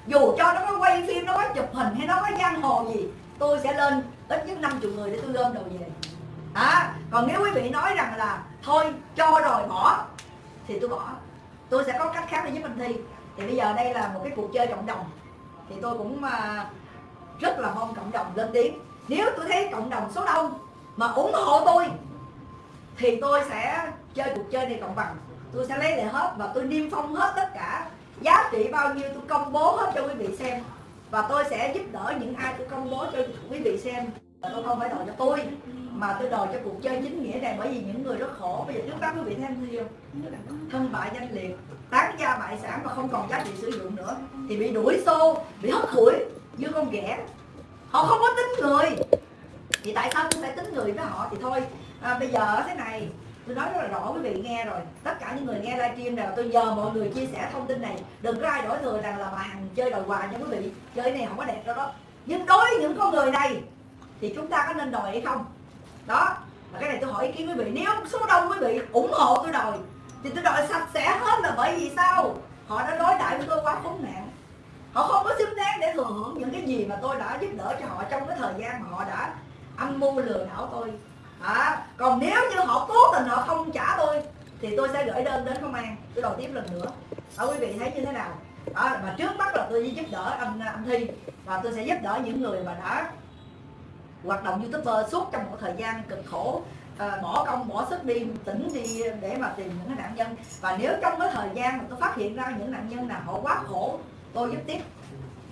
Dù cho nó có quay phim, nó có chụp hình hay nó có giang hồ gì, tôi sẽ lên ít nhất 50 người để tôi gom đồ về à, còn nếu quý vị nói rằng là thôi cho rồi bỏ thì tôi bỏ. Tôi sẽ có cách khác để giúp anh thi. Thì bây giờ đây là một cái cuộc chơi cộng đồng. Thì tôi cũng à, rất là mong cộng đồng lên tiếng. Nếu tôi thấy cộng đồng số đông mà ủng hộ tôi thì tôi sẽ chơi cuộc chơi này cộng bằng. Tôi sẽ lấy lại hết và tôi niêm phong hết tất cả. Giá trị bao nhiêu tôi công bố hết cho quý vị xem. Và tôi sẽ giúp đỡ những ai tôi công bố cho quý vị xem. Tôi không phải đòi cho tôi mà tôi đòi cho cuộc chơi chính nghĩa này bởi vì những người rất khổ. Bây giờ trước mắt quý vị thêm gì không thân bại danh liệt tán gia bại sản mà không còn giá trị sử dụng nữa thì bị đuổi xô bị hất hủi như con ghẻ. Họ không có tính người. Thì tại sao tôi phải tính người với họ? Thì thôi à, bây giờ thế này tôi nói rất là rõ quý vị nghe rồi. Tất cả những người nghe livestream nào tôi nhờ mọi người chia sẻ thông tin này. Đừng có ai đổi thừa rằng là bà hằng chơi đòi quà cho quý vị. Chơi này không có đẹp đâu đó. Nhưng đối với những con người này thì chúng ta có nên đòi hay không? Đó và cái này tôi hỏi ý kiến quý vị. Nếu số đông quý vị ủng hộ tôi đòi thì tôi đòi sạch sẽ hết là bởi vì sao? Họ đã đối đãi với tôi quá khốn nạn. Họ không có xứng đáng để thừa hưởng những cái gì mà tôi đã giúp đỡ cho họ trong cái thời gian mà họ đã âm mưu lừa đảo tôi. À, còn nếu như họ cố tình họ không trả tôi thì tôi sẽ gửi đơn đến công an. Tôi đòi tiếp lần nữa. Ở quý vị thấy như thế nào? Đó, và trước mắt là tôi giúp đỡ anh anh thi và tôi sẽ giúp đỡ những người mà đã hoạt động youtuber suốt trong một thời gian cực khổ. À, bỏ công bỏ sức đi tỉnh đi để mà tìm những cái nạn nhân. Và nếu trong cái thời gian mà tôi phát hiện ra những nạn nhân nào họ quá khổ tôi giúp tiếp.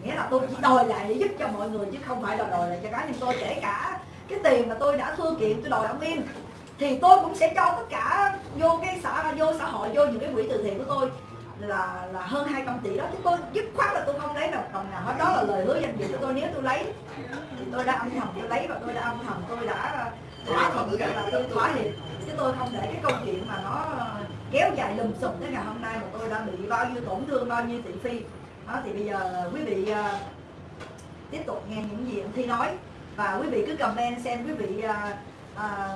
Nghĩa là tôi chỉ đòi lại để giúp cho mọi người chứ không phải là đòi lại cho cá nhân tôi. Kể cả cái tiền mà tôi đã thư kiện tôi đòi ông yên thì tôi cũng sẽ cho tất cả vô cái xã vô xã hội vô những cái quỹ từ thiện của tôi là là hơn 200 tỷ đó. Chứ tôi dứt khoát đồng nào hết đó là lời hứa danh dự của tôi. Nếu tôi lấy thì tôi đã âm thầm tôi lấy và tôi đã âm thầm tôi đã thỏa thuận rằng là tôi thỏa hiệp. Chứ tôi không để cái câu chuyện mà nó kéo dài lùm xùm tới ngày hôm nay mà tôi đã bị bao nhiêu tổn thương bao nhiêu thị phi. Đó thì bây giờ quý vị uh, tiếp tục nghe những gì anh thi nói. Và quý vị cứ comment xem quý vị à, à,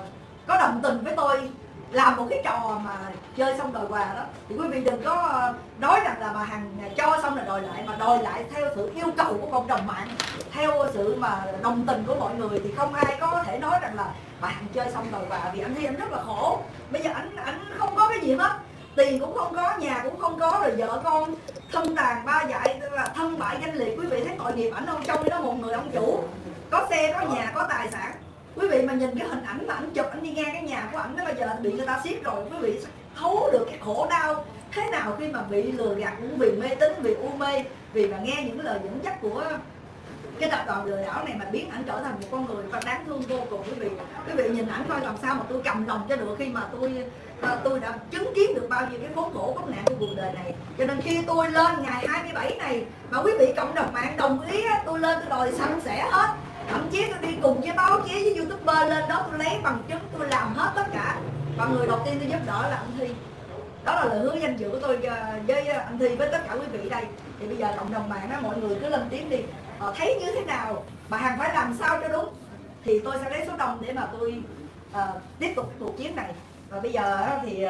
có đồng tình với tôi làm một cái trò mà chơi xong đòi quà đó. Thì quý vị đừng có ờ, nói rằng là bà hằng cho xong là đòi lại, mà đòi lại theo sự yêu cầu của cộng đồng mạng, theo sự mà đồng tình của mọi người, thì không ai có thể nói rằng là bà hằng chơi xong đòi quà vì anh thấy anh rất là khổ. Bây giờ anh anh không có cái gì hết, tiền cũng không có, nhà cũng không có, rồi vợ con thân tàn ba dại là thân bại danh liệt. Quý vị thấy tội nghiệp ảnh không? Trong đó một người ông chủ có xe, có nhà, có tài sản quý vị mà nhìn cái hình ảnh mà ảnh chụp, ảnh đi ngang cái nhà của ảnh đó bây giờ bị người ta siết rồi. Quý vị thấu được cái khổ đau thế nào khi mà bị lừa gạt cũng vì mê tín, vì u mê, vì mà nghe những cái lời dẫn dắt của cái tập đoàn lừa đảo này mà biến ảnh trở thành một con người và đáng thương vô cùng. Quý vị quý vị nhìn ảnh coi làm sao mà tôi cầm lòng cho được khi mà tôi à, tôi đã chứng kiến được bao nhiêu cái khốn khổ bất nạn của cuộc đời này. Cho nên khi tôi lên ngày 27 này mà quý vị cộng đồng mạng đồng ý tôi lên tôi đòi sạch sẽ hết thậm chí tôi đi cùng với báo chí với youtuber lên đó tôi lấy bằng chứng tôi làm hết tất cả. Và người đầu tiên tôi giúp đỡ là anh thi. Đó là lời hứa danh dự của tôi ờ, với ờ, anh thi với tất cả quý vị đây. Thì bây giờ cộng đồng mạng đó mọi người cứ lên tiếng đi. Họ thấy như thế nào? Bà hằng phải làm sao cho đúng? Thì tôi sẽ lấy số đông để mà tôi uh, tiếp tục cuộc chiến này. Và bây giờ thì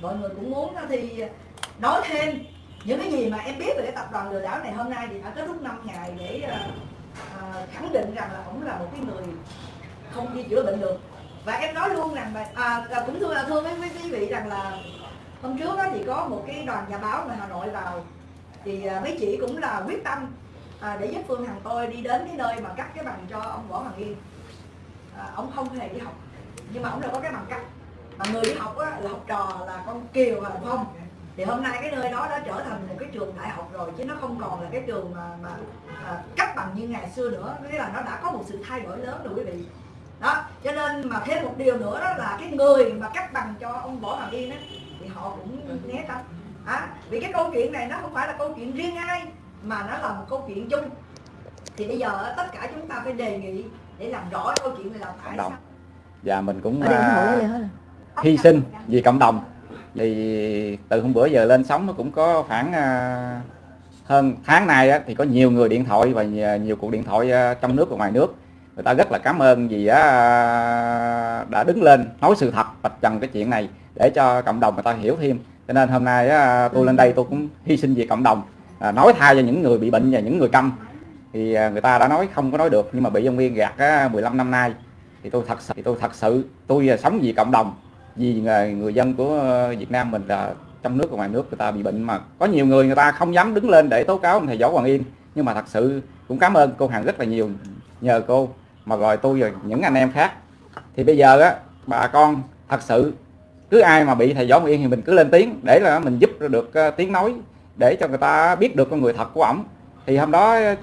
mọi người cũng muốn thì nói thêm những cái gì mà em biết về cái tập đoàn lừa đảo này. Hôm nay thì đã kết thúc 5 ngày để uh, khẳng định rằng là ông là một cái người không đi chữa bệnh được. Và em nói luôn rằng là à, à cũng thưa à, thưa với quý vị rằng là hôm trước đó thì có một cái đoàn nhà báo ngoài Hà Nội vào. Thì à, mấy chị cũng là quyết tâm à, để giúp Phương Hằng tôi đi đến cái nơi mà cắt cái bằng cho ông Võ Hoàng Yên. À, ông không hề đi học nhưng mà ông đã có cái bằng cắt. Mà người đi học á, là học trò là con Kiều và Phong thì hôm nay cái nơi đó đã trở thành một cái trường đại học rồi chứ nó không còn là cái trường mà mà à, cấp bằng như ngày xưa nữa. Nghĩa là nó đã có một sự thay đổi lớn rồi quý vị. Đó cho nên mà thêm một điều nữa đó là cái người mà cấp bằng cho ông võ hoàng yên á thì họ cũng né tránh. À, vì cái câu chuyện này nó không phải là câu chuyện riêng ai mà nó là một câu chuyện chung. Thì bây giờ tất cả chúng ta phải đề nghị để làm rõ câu chuyện này là tại sao? Và mình cũng uh, hy sinh vì cộng đồng thì từ hôm bữa giờ lên sóng nó cũng có khoảng uh, hơn tháng nay á, thì có nhiều người điện thoại và nhiều cuộc điện thoại uh, trong nước và ngoài nước. Người ta rất là cảm ơn vì uh, đã đứng lên nói sự thật vạch trần cái chuyện này để cho cộng đồng người ta hiểu thêm. Cho nên hôm nay uh, tôi lên đây tôi cũng hy sinh vì cộng đồng uh, nói thay cho những người bị bệnh và những người câm. Thì uh, người ta đã nói không có nói được nhưng mà bị ông Nguyên gạt uh, 15 năm nay. Thì tôi thật sự thì tôi thật sự tôi uh, sống vì cộng đồng vì người dân của ờ, Việt Nam mình là trong nước và ngoài nước, người ta bị bệnh mà có nhiều người người ta không dám đứng lên để tố cáo thầy Võ Hoàng Yên. Nhưng mà thật sự cũng cảm ơn cô Hằng rất là nhiều nhờ cô mà gọi tôi và những anh em khác. Thì bây giờ á, bà con thật sự cứ ai mà bị thầy Võ Hoàng Yên thì mình cứ lên tiếng để là mình giúp được ờ, tiếng nói để cho người ta biết được con người thật của ổng. Thì hôm đó ờ,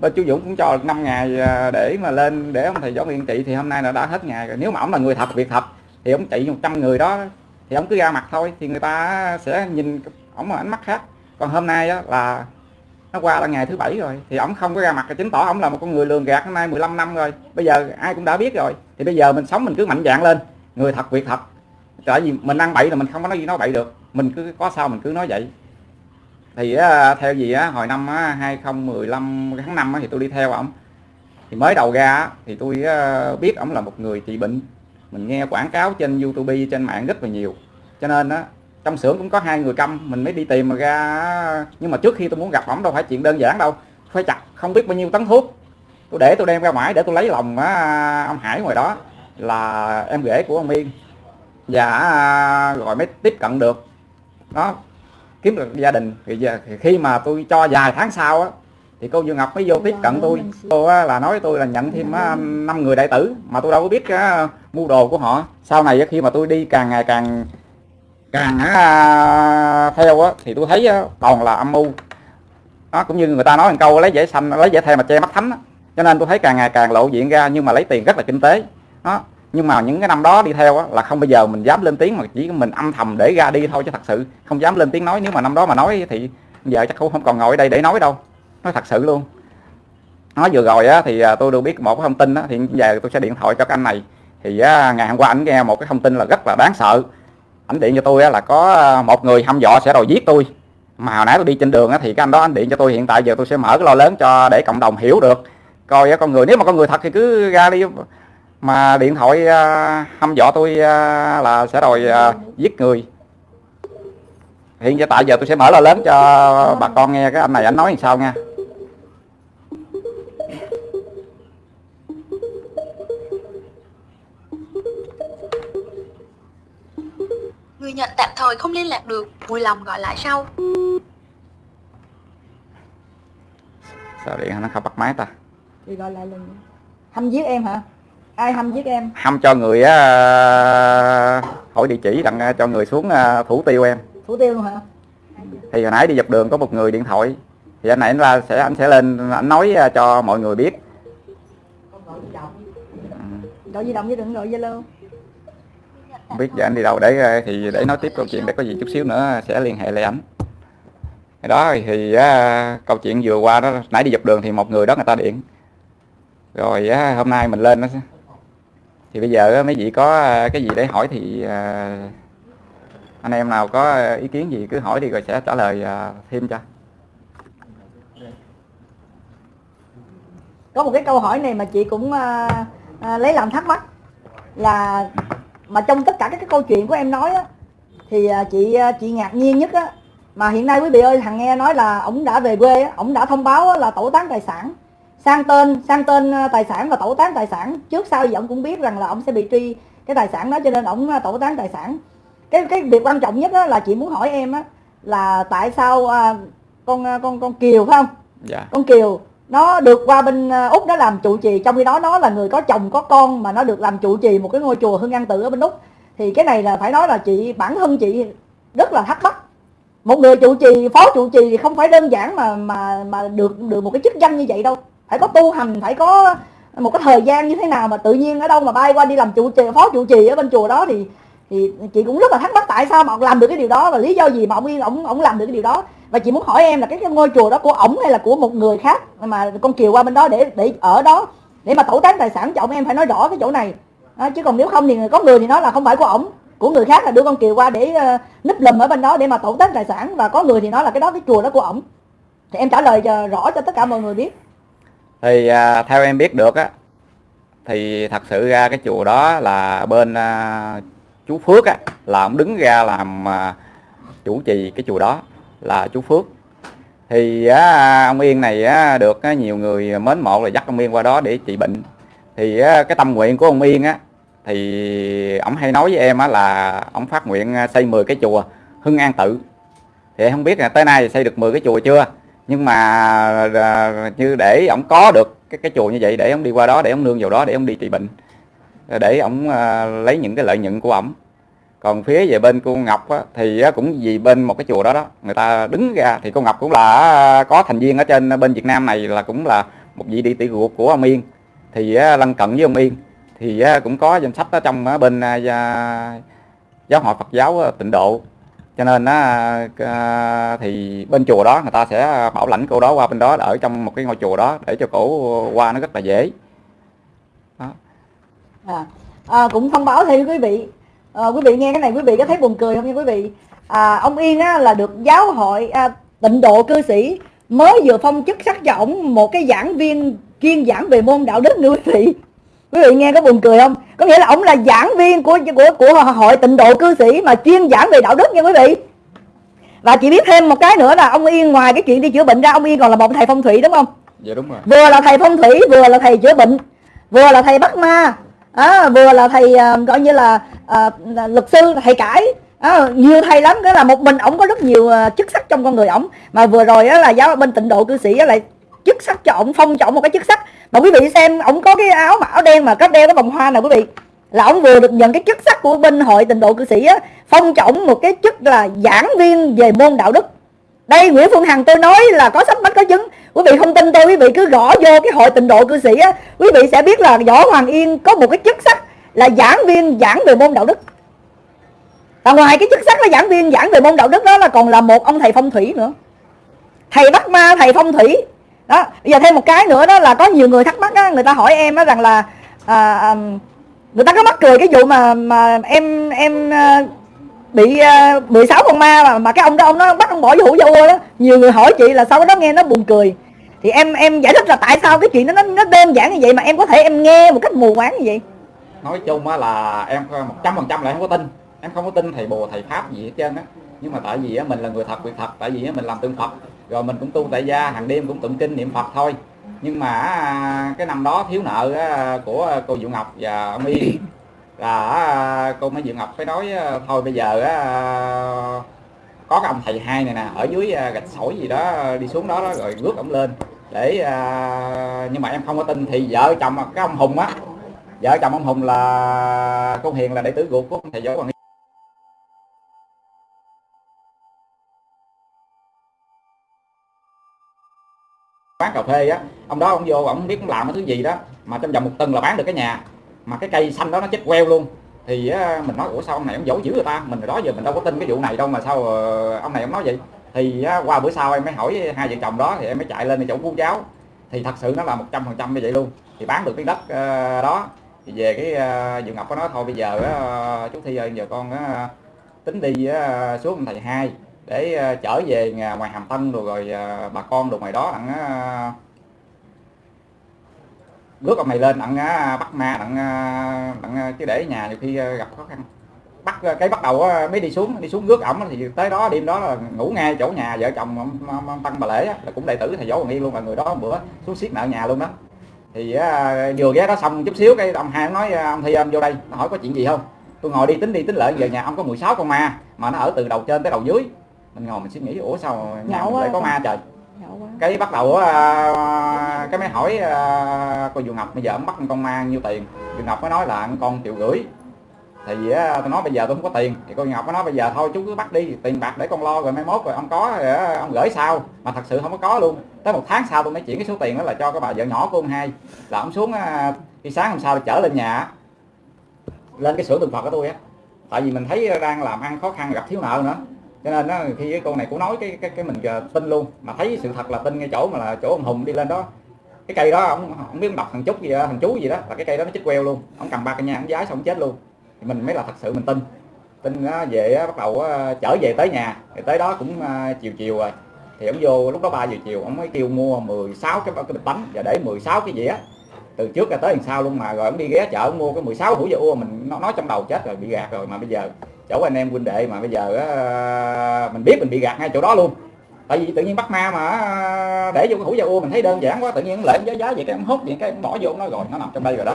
bên chú Dũng cũng cho 5 ngày để mà lên để ông thầy Võ Hoàng Yên trị. Thì hôm nay là đã hết ngày rồi. Nếu mà ổng là người thật, việc thật thì ông chạy 100 người đó, thì ông cứ ra mặt thôi, thì người ta sẽ nhìn ổng ánh mắt khác. Còn hôm nay đó là nó qua là ngày thứ bảy rồi, thì ổng không có ra mặt, chứng tỏ ổng là một con người lường gạt hôm nay 15 năm rồi. Bây giờ ai cũng đã biết rồi, thì bây giờ mình sống mình cứ mạnh dạng lên. Người thật, việc thật. Tại vì mình ăn bậy là mình không có nói gì nói bậy được. Mình cứ, có sao mình cứ nói vậy. Thì theo gì á, hồi năm 2015 tháng 5 thì tôi đi theo ổng. Thì mới đầu ra thì tôi biết ổng là một người trị bệnh mình nghe quảng cáo trên youtube trên mạng rất là nhiều. Cho nên á trong xưởng cũng có hai người câm mình mới đi tìm mà ra nhưng mà trước khi tôi muốn gặp ổng đâu phải chuyện đơn giản đâu. Phải chặt không biết bao nhiêu tấn thuốc. Tôi để tôi đem ra ngoài để tôi lấy lòng á, ông Hải ngoài đó là em rể của ông yên. Và à, rồi mới tiếp cận được. Đó kiếm được gia đình. Thì giờ thì khi mà tôi cho vài tháng sau á thì cô Dương Ngọc mới vô tiếp cận tôi. cô là nói tôi là nhận thêm năm người đại tử mà tôi đâu có biết cái mua đồ của họ. Sau này khi mà tôi đi càng ngày càng càng theo á thì tôi thấy toàn là âm mưu. Đó cũng như người ta nói một câu lấy dễ xanh lấy dễ thề mà che mắt thánh cho nên tôi thấy càng ngày càng lộ diện ra nhưng mà lấy tiền rất là kinh tế. Đó nhưng mà những cái năm đó đi theo á, là không bao giờ mình dám lên tiếng mà chỉ mình âm thầm để ra đi thôi chứ thật sự không dám lên tiếng nói. Nếu mà năm đó mà nói thì giờ chắc cũng không còn ngồi ở đây để nói đâu nói thật sự luôn. Nói vừa rồi á, thì à, tôi được biết một cái thông tin á, thì giờ tôi sẽ điện thoại cho cái anh này. Thì á, ngày hôm qua anh nghe một cái thông tin là rất là đáng sợ. Ảnh điện cho tôi á, là có à, một người hăm dọa sẽ đòi giết tôi. Mà hồi nãy tôi đi trên đường á, thì cái anh đó anh điện cho tôi hiện tại giờ tôi sẽ mở cái lo lớn cho để cộng đồng hiểu được. Coi á con người nếu mà con người thật thì cứ ra đi. Mà điện thoại à, hăm dọa tôi à, là sẽ đòi à, giết người. Hiện tại giờ tôi sẽ mở lo lớn cho bà con nghe cái anh này. Anh nói làm sao nha nhận tạm thời không liên lạc được, vui lòng gọi lại sau. sao điện nó không bắt máy ta? Thì gọi lại lần hâm giết em hả? Ai hâm giết em? Hăm cho người á hỏi địa chỉ đặng cho người xuống à, thủ tiêu em. Thủ tiêu luôn hả? Thì hồi nãy đi dọc đường có một người điện thoại. Thì anh này anh ra sẽ anh sẽ lên anh nói à, cho mọi người biết. Gọi di động chứ đừng gọi zalo không biết giờ anh đi đâu để ờ, thì để nói tiếp câu chuyện để có gì chút xíu nữa sẽ liên hệ lại ảnh. Cái đó thì á, câu chuyện vừa qua đó nãy đi dọc đường thì một người đó người ta điện. Rồi á, hôm nay mình lên đó thì bây giờ á, mấy vị có cái gì để hỏi thì à, anh em nào có ý kiến gì cứ hỏi đi rồi sẽ trả lời à, thêm cho. Có một cái câu hỏi này mà chị cũng à, à, lấy làm thắc mắc là mà trong tất cả các cái câu chuyện của em nói á thì à, chị à, chị ngạc nhiên nhất á mà hiện nay quý vị ơi thằng nghe nói là ổng đã về quê á, ổng đã thông báo á, là tẩu tán tài sản. Sang tên sang tên à, tài sản và tẩu tán tài sản trước sau gì ổng cũng biết rằng là ổng sẽ bị truy cái tài sản đó cho nên ổng tẩu tán tài sản. Cái cái việc quan trọng nhất á, là chị muốn hỏi em á là tại sao à, con con con Kiều phải không? Dạ. Con Kiều nó được qua bên à, úc nó làm trụ trì, trong khi đó nó là người có chồng, có con, mà nó được làm trụ trì một cái ngôi chùa hưng an tự ở bên úc. Thì cái này là phải nói là chị, bản thân chị rất là thắc mắc. Một người trụ trì, phó trụ trì thì không phải đơn giản mà mà mà được được một cái chức danh như vậy đâu. Phải có tu hành, phải có một cái thời gian như thế nào mà tự nhiên ở đâu mà bay qua đi làm trụ trì, phó trụ trì ở bên chùa đó thì thì chị cũng rất là thắc mắc tại sao mà ông làm được cái điều đó và lý do gì mà ông yên ông ông làm được cái điều đó và chị muốn hỏi em là cái, cái ngôi chùa đó của ổng hay là của một người khác mà con kiều qua bên đó để để ở đó để mà tẩu tán tài sản cho ổng? Em phải nói rõ cái chỗ này. À, chứ còn nếu không thì có người thì nói là không phải của ổng. Của người khác là đưa con kiều qua để uh, núp lùm ở bên đó để mà tẩu tán tài sản. Và có người thì nói là cái đó cái chùa đó của ổng. Thì em trả lời cho rõ cho tất cả mọi người biết. Thì à, theo em biết được á thì thật sự ra cái chùa đó là bên à, chú Phước á là ông đứng ra làm à, chủ trì cái chùa đó là chú Phước. Thì á, ông Yên này á, được á, nhiều người mến mộ là dắt ông Yên qua đó để trị bệnh. Thì á, cái tâm nguyện của ông Yên á thì ông hay nói với em á, là ông phát nguyện à, xây 10 cái chùa Hưng An Tự. Thì em không biết là tới nay xây được 10 cái chùa chưa nhưng mà à, như để ông có được cái cái chùa như vậy để ông đi qua đó để ông nương vào đó để ông đi trị bệnh để ông à, lấy những cái lợi nhuận của ông còn phía về bên cô Ngọc á, thì cũng vì bên một cái chùa đó đó người ta đứng ra thì cô Ngọc cũng là có thành viên ở trên bên Việt Nam này là cũng là một vị đi tỷ ruột của ông Yên. Thì lân cận với ông Yên thì cũng có danh sách ở trong bên à, giáo hội Phật giáo tịnh độ. Cho nên á, à, thì bên chùa đó người ta sẽ bảo lãnh cô đó qua bên đó ở trong một cái ngôi chùa đó để cho cổ qua nó rất là dễ. À, à, cũng thông báo thêm quý vị à, quý vị nghe cái này quý vị có thấy buồn cười không nha quý vị? À, ông Yên á, là được giáo hội à, tịnh độ cư sĩ mới vừa phong chức sắc cho ổng một cái giảng viên chuyên giảng về môn đạo đức nữa quý vị. Quý vị nghe có buồn cười không? Có nghĩa là ổng là giảng viên của của của hội tịnh độ cư sĩ mà chuyên giảng về đạo đức nha quý vị. Và chị biết thêm một cái nữa là ông Yên ngoài cái chuyện đi chữa bệnh ra ông Yên còn là một thầy phong thủy đúng không? Dạ đúng rồi. Vừa là thầy phong thủy vừa là thầy chữa bệnh vừa là thầy bắt ma à, vừa là thầy à, gọi như là à, luật sư thầy cãi à, nhiều thầy lắm cái là một mình ổng có rất nhiều à, chức sắc trong con người ổng. Mà vừa rồi á, là giáo bên tịnh độ cư sĩ á, lại chức sắc cho ổng phong cho ổng một cái chức sắc. Mà quý vị xem ổng có cái áo mà áo đen mà có đeo cái vòng hoa nào quý vị. Là ổng vừa được nhận cái chức sắc của bên hội tịnh độ cư sĩ á phong cho ổng một cái chức là giảng viên về môn đạo đức đây Nguyễn Phương Hằng tôi nói là có sách bách có chứng quý vị không tin tôi quý vị cứ gõ vô cái hội tịnh độ cư sĩ á. Quý vị sẽ biết là võ Hoàng Yên có một cái chức sắc là giảng viên giảng về môn đạo đức. Và ngoài cái chức sắc là giảng viên giảng về môn đạo đức đó là còn là một ông thầy phong thủy nữa. Thầy bắt ma thầy phong thủy. Đó bây giờ thêm một cái nữa đó là có nhiều người thắc mắc á người ta hỏi em á rằng là à, à người ta có mắc cười cái vụ mà mà em em à, bị ờ, uh, 16 con ma mà, mà cái ông đó ông nó bắt ông bỏ vô hũ vô đó. Nhiều người hỏi chị là sau đó nghe nó buồn cười. Thì em em giải thích là tại sao cái chuyện đó nó nó đơn giản như vậy mà em có thể em nghe một cách mù quáng như vậy? Nói chung á là em một trăm phần trăm là em không có tin. Em không có tin thầy bồ thầy pháp gì hết trơn á. Nhưng mà tại vì á mình là người thật việc thật tại vì á mình làm tượng phật. Rồi mình cũng tu tại gia hàng đêm cũng tụng kinh niệm phật thôi. Nhưng mà à, cái năm đó thiếu nợ của cô Diệu Ngọc và ông Y là à, cô mới Diệu Ngọc mới nói à, thôi bây giờ à, có cái ông thầy hai này nè ở dưới gạch sỏi gì đó đi xuống đó, đó rồi rước ông lên. Để nhưng mà em không có tin thì vợ chồng cái ông Hùng á vợ chồng ông Hùng là cô Hiền là đệ tử ruột của ông thầy Võ Hoàng quán cà phê á ông đó ông vô ông biết ông làm cái thứ gì đó mà trong vòng một tuần là bán được cái nhà mà cái cây xanh đó nó chết queo luôn. Thì mình nói ủa sao ông này ông giấu dữ người ta? Mình đó giờ mình đâu có tin cái vụ này đâu mà sao ờ, ông này ông nói vậy? Thì qua bữa sau em mới hỏi hai vợ chồng đó thì em mới chạy lên chỗ cô cháu thì thật sự nó là một trăm phần trăm như vậy luôn. Thì bán được cái đất ờ, đó. Thì về cái uh, Ngọc có nói thôi bây giờ chú Thi ơi giờ con tính đi xuống thầy hai để ờ, trở về ngoài Hàm Tân rồi rồi bà con được ngoài đó đặng bước ông này lên đặng uh, bắt ma đặng uh, đặng chứ để nhà nhiều khi gặp khó khăn. Bắt cái bắt đầu mới đi xuống đi xuống rước ổng thì tới đó đêm đó là ngủ ngay chỗ nhà vợ chồng ông, ông, ông tăng bà lễ là cũng đệ tử thầy võ hoàng yên luôn là người đó bữa xuống xiết nợ nhà luôn đó. Thì à, vừa ghé đó xong chút xíu cái ông hai nói ông thi ông vô đây nó hỏi có chuyện gì không? Tôi ngồi đi tính đi tính lợi về nhà ông có 16 con ma mà nó ở từ đầu trên tới đầu dưới. Mình ngồi mình suy nghĩ ủa sao nhà mình lại có ma trời cái bắt đầu uh, cái mới hỏi uh, cô dù Ngọc bây giờ ông bắt con ma nhiêu tiền? Dù Ngọc mới nói là con triệu gửi thì uh, tôi nói bây giờ tôi không có tiền. Thì cô Ngọc mới nói bây giờ thôi chú cứ bắt đi tiền bạc để con lo rồi mai mốt rồi ông có rồi ông gửi sao mà thật sự không có có luôn. Tới một tháng sau tôi mới chuyển cái số tiền đó là cho cái bà vợ nhỏ của ông hai. Là ông xuống uh, khi sáng hôm sau chở lên nhà lên cái xưởng tượng Phật của tôi á. Tại vì mình thấy đang làm ăn khó khăn gặp thiếu nợ nữa cho nên đó, khi cái cô này cũng nói cái cái cái mình tin luôn. Mà thấy sự thật là tin ngay chỗ mà là chỗ ông hùng đi lên đó. Cái cây đó ông không biết đọc thằng chút gì đó, thằng chú gì đó là cái cây đó nó chết queo luôn. Ông cầm ba cây nha ông giái xong chết luôn. Thì mình mới là thật sự mình tin. Tin nó về bắt đầu trở về tới nhà. Thì tới đó cũng chiều chiều rồi. Thì ông vô lúc đó 3 giờ chiều ông mới kêu mua 16 cái cái bịch bánh. Và để 16 cái dĩa từ trước ra tới làm sau luôn mà rồi ông đi ghé chợ ông mua cái 16 hũ dưa ua mình nó nói trong đầu chết rồi bị gạt rồi mà bây giờ chỗ anh em huynh đệ mà bây giờ á, mình biết mình bị gạt ngay chỗ đó luôn. Tại vì tự nhiên bắt ma mà để vô cái hũ dầu u mình thấy đơn giản quá tự nhiên lệ giá giá vậy cái em hút vậy cái em bỏ vô nó rồi nó nằm trong đây rồi đó.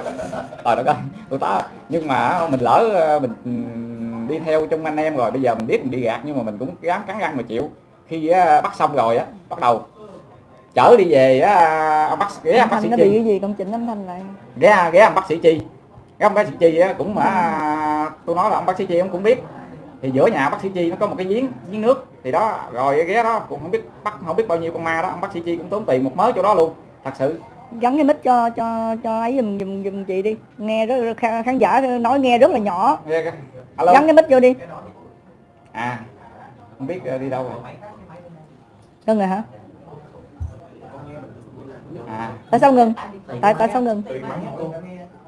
Trời đất ơi tôi ta. Nhưng mà mình lỡ ờ, mình ừ, đi theo trong anh em rồi bây giờ mình biết mình bị gạt nhưng mà mình cũng gắng cắn răng mà chịu. Khi bắt xong rồi á bắt đầu chở đi về á ông bác ghé ông bác sĩ nó bị cái gì? Công chỉnh âm thanh lại. Ghé ghé ông bác sĩ chi. Cái ông bác sĩ chi á cũng mà tôi nói là ông bác sĩ chi ông cũng biết. Thì giữa nhà bác sĩ chi nó có một cái giếng giếng nước. Thì đó rồi ghé đó cũng không biết bắt không biết bao nhiêu con ma đó. Ông bác sĩ chi cũng tốn tiền một mớ chỗ đó luôn thật sự. Gắn cái mic cho cho cho ấy dùm dùm dùm chị đi. Nghe rất khán giả nói nghe rất là nhỏ. Alo. gắn cái mic vô đi. À không biết ờ, đi đâu rồi? Ngưng rồi hả à. Tại sao ngừng. Tại tại sao ngừng.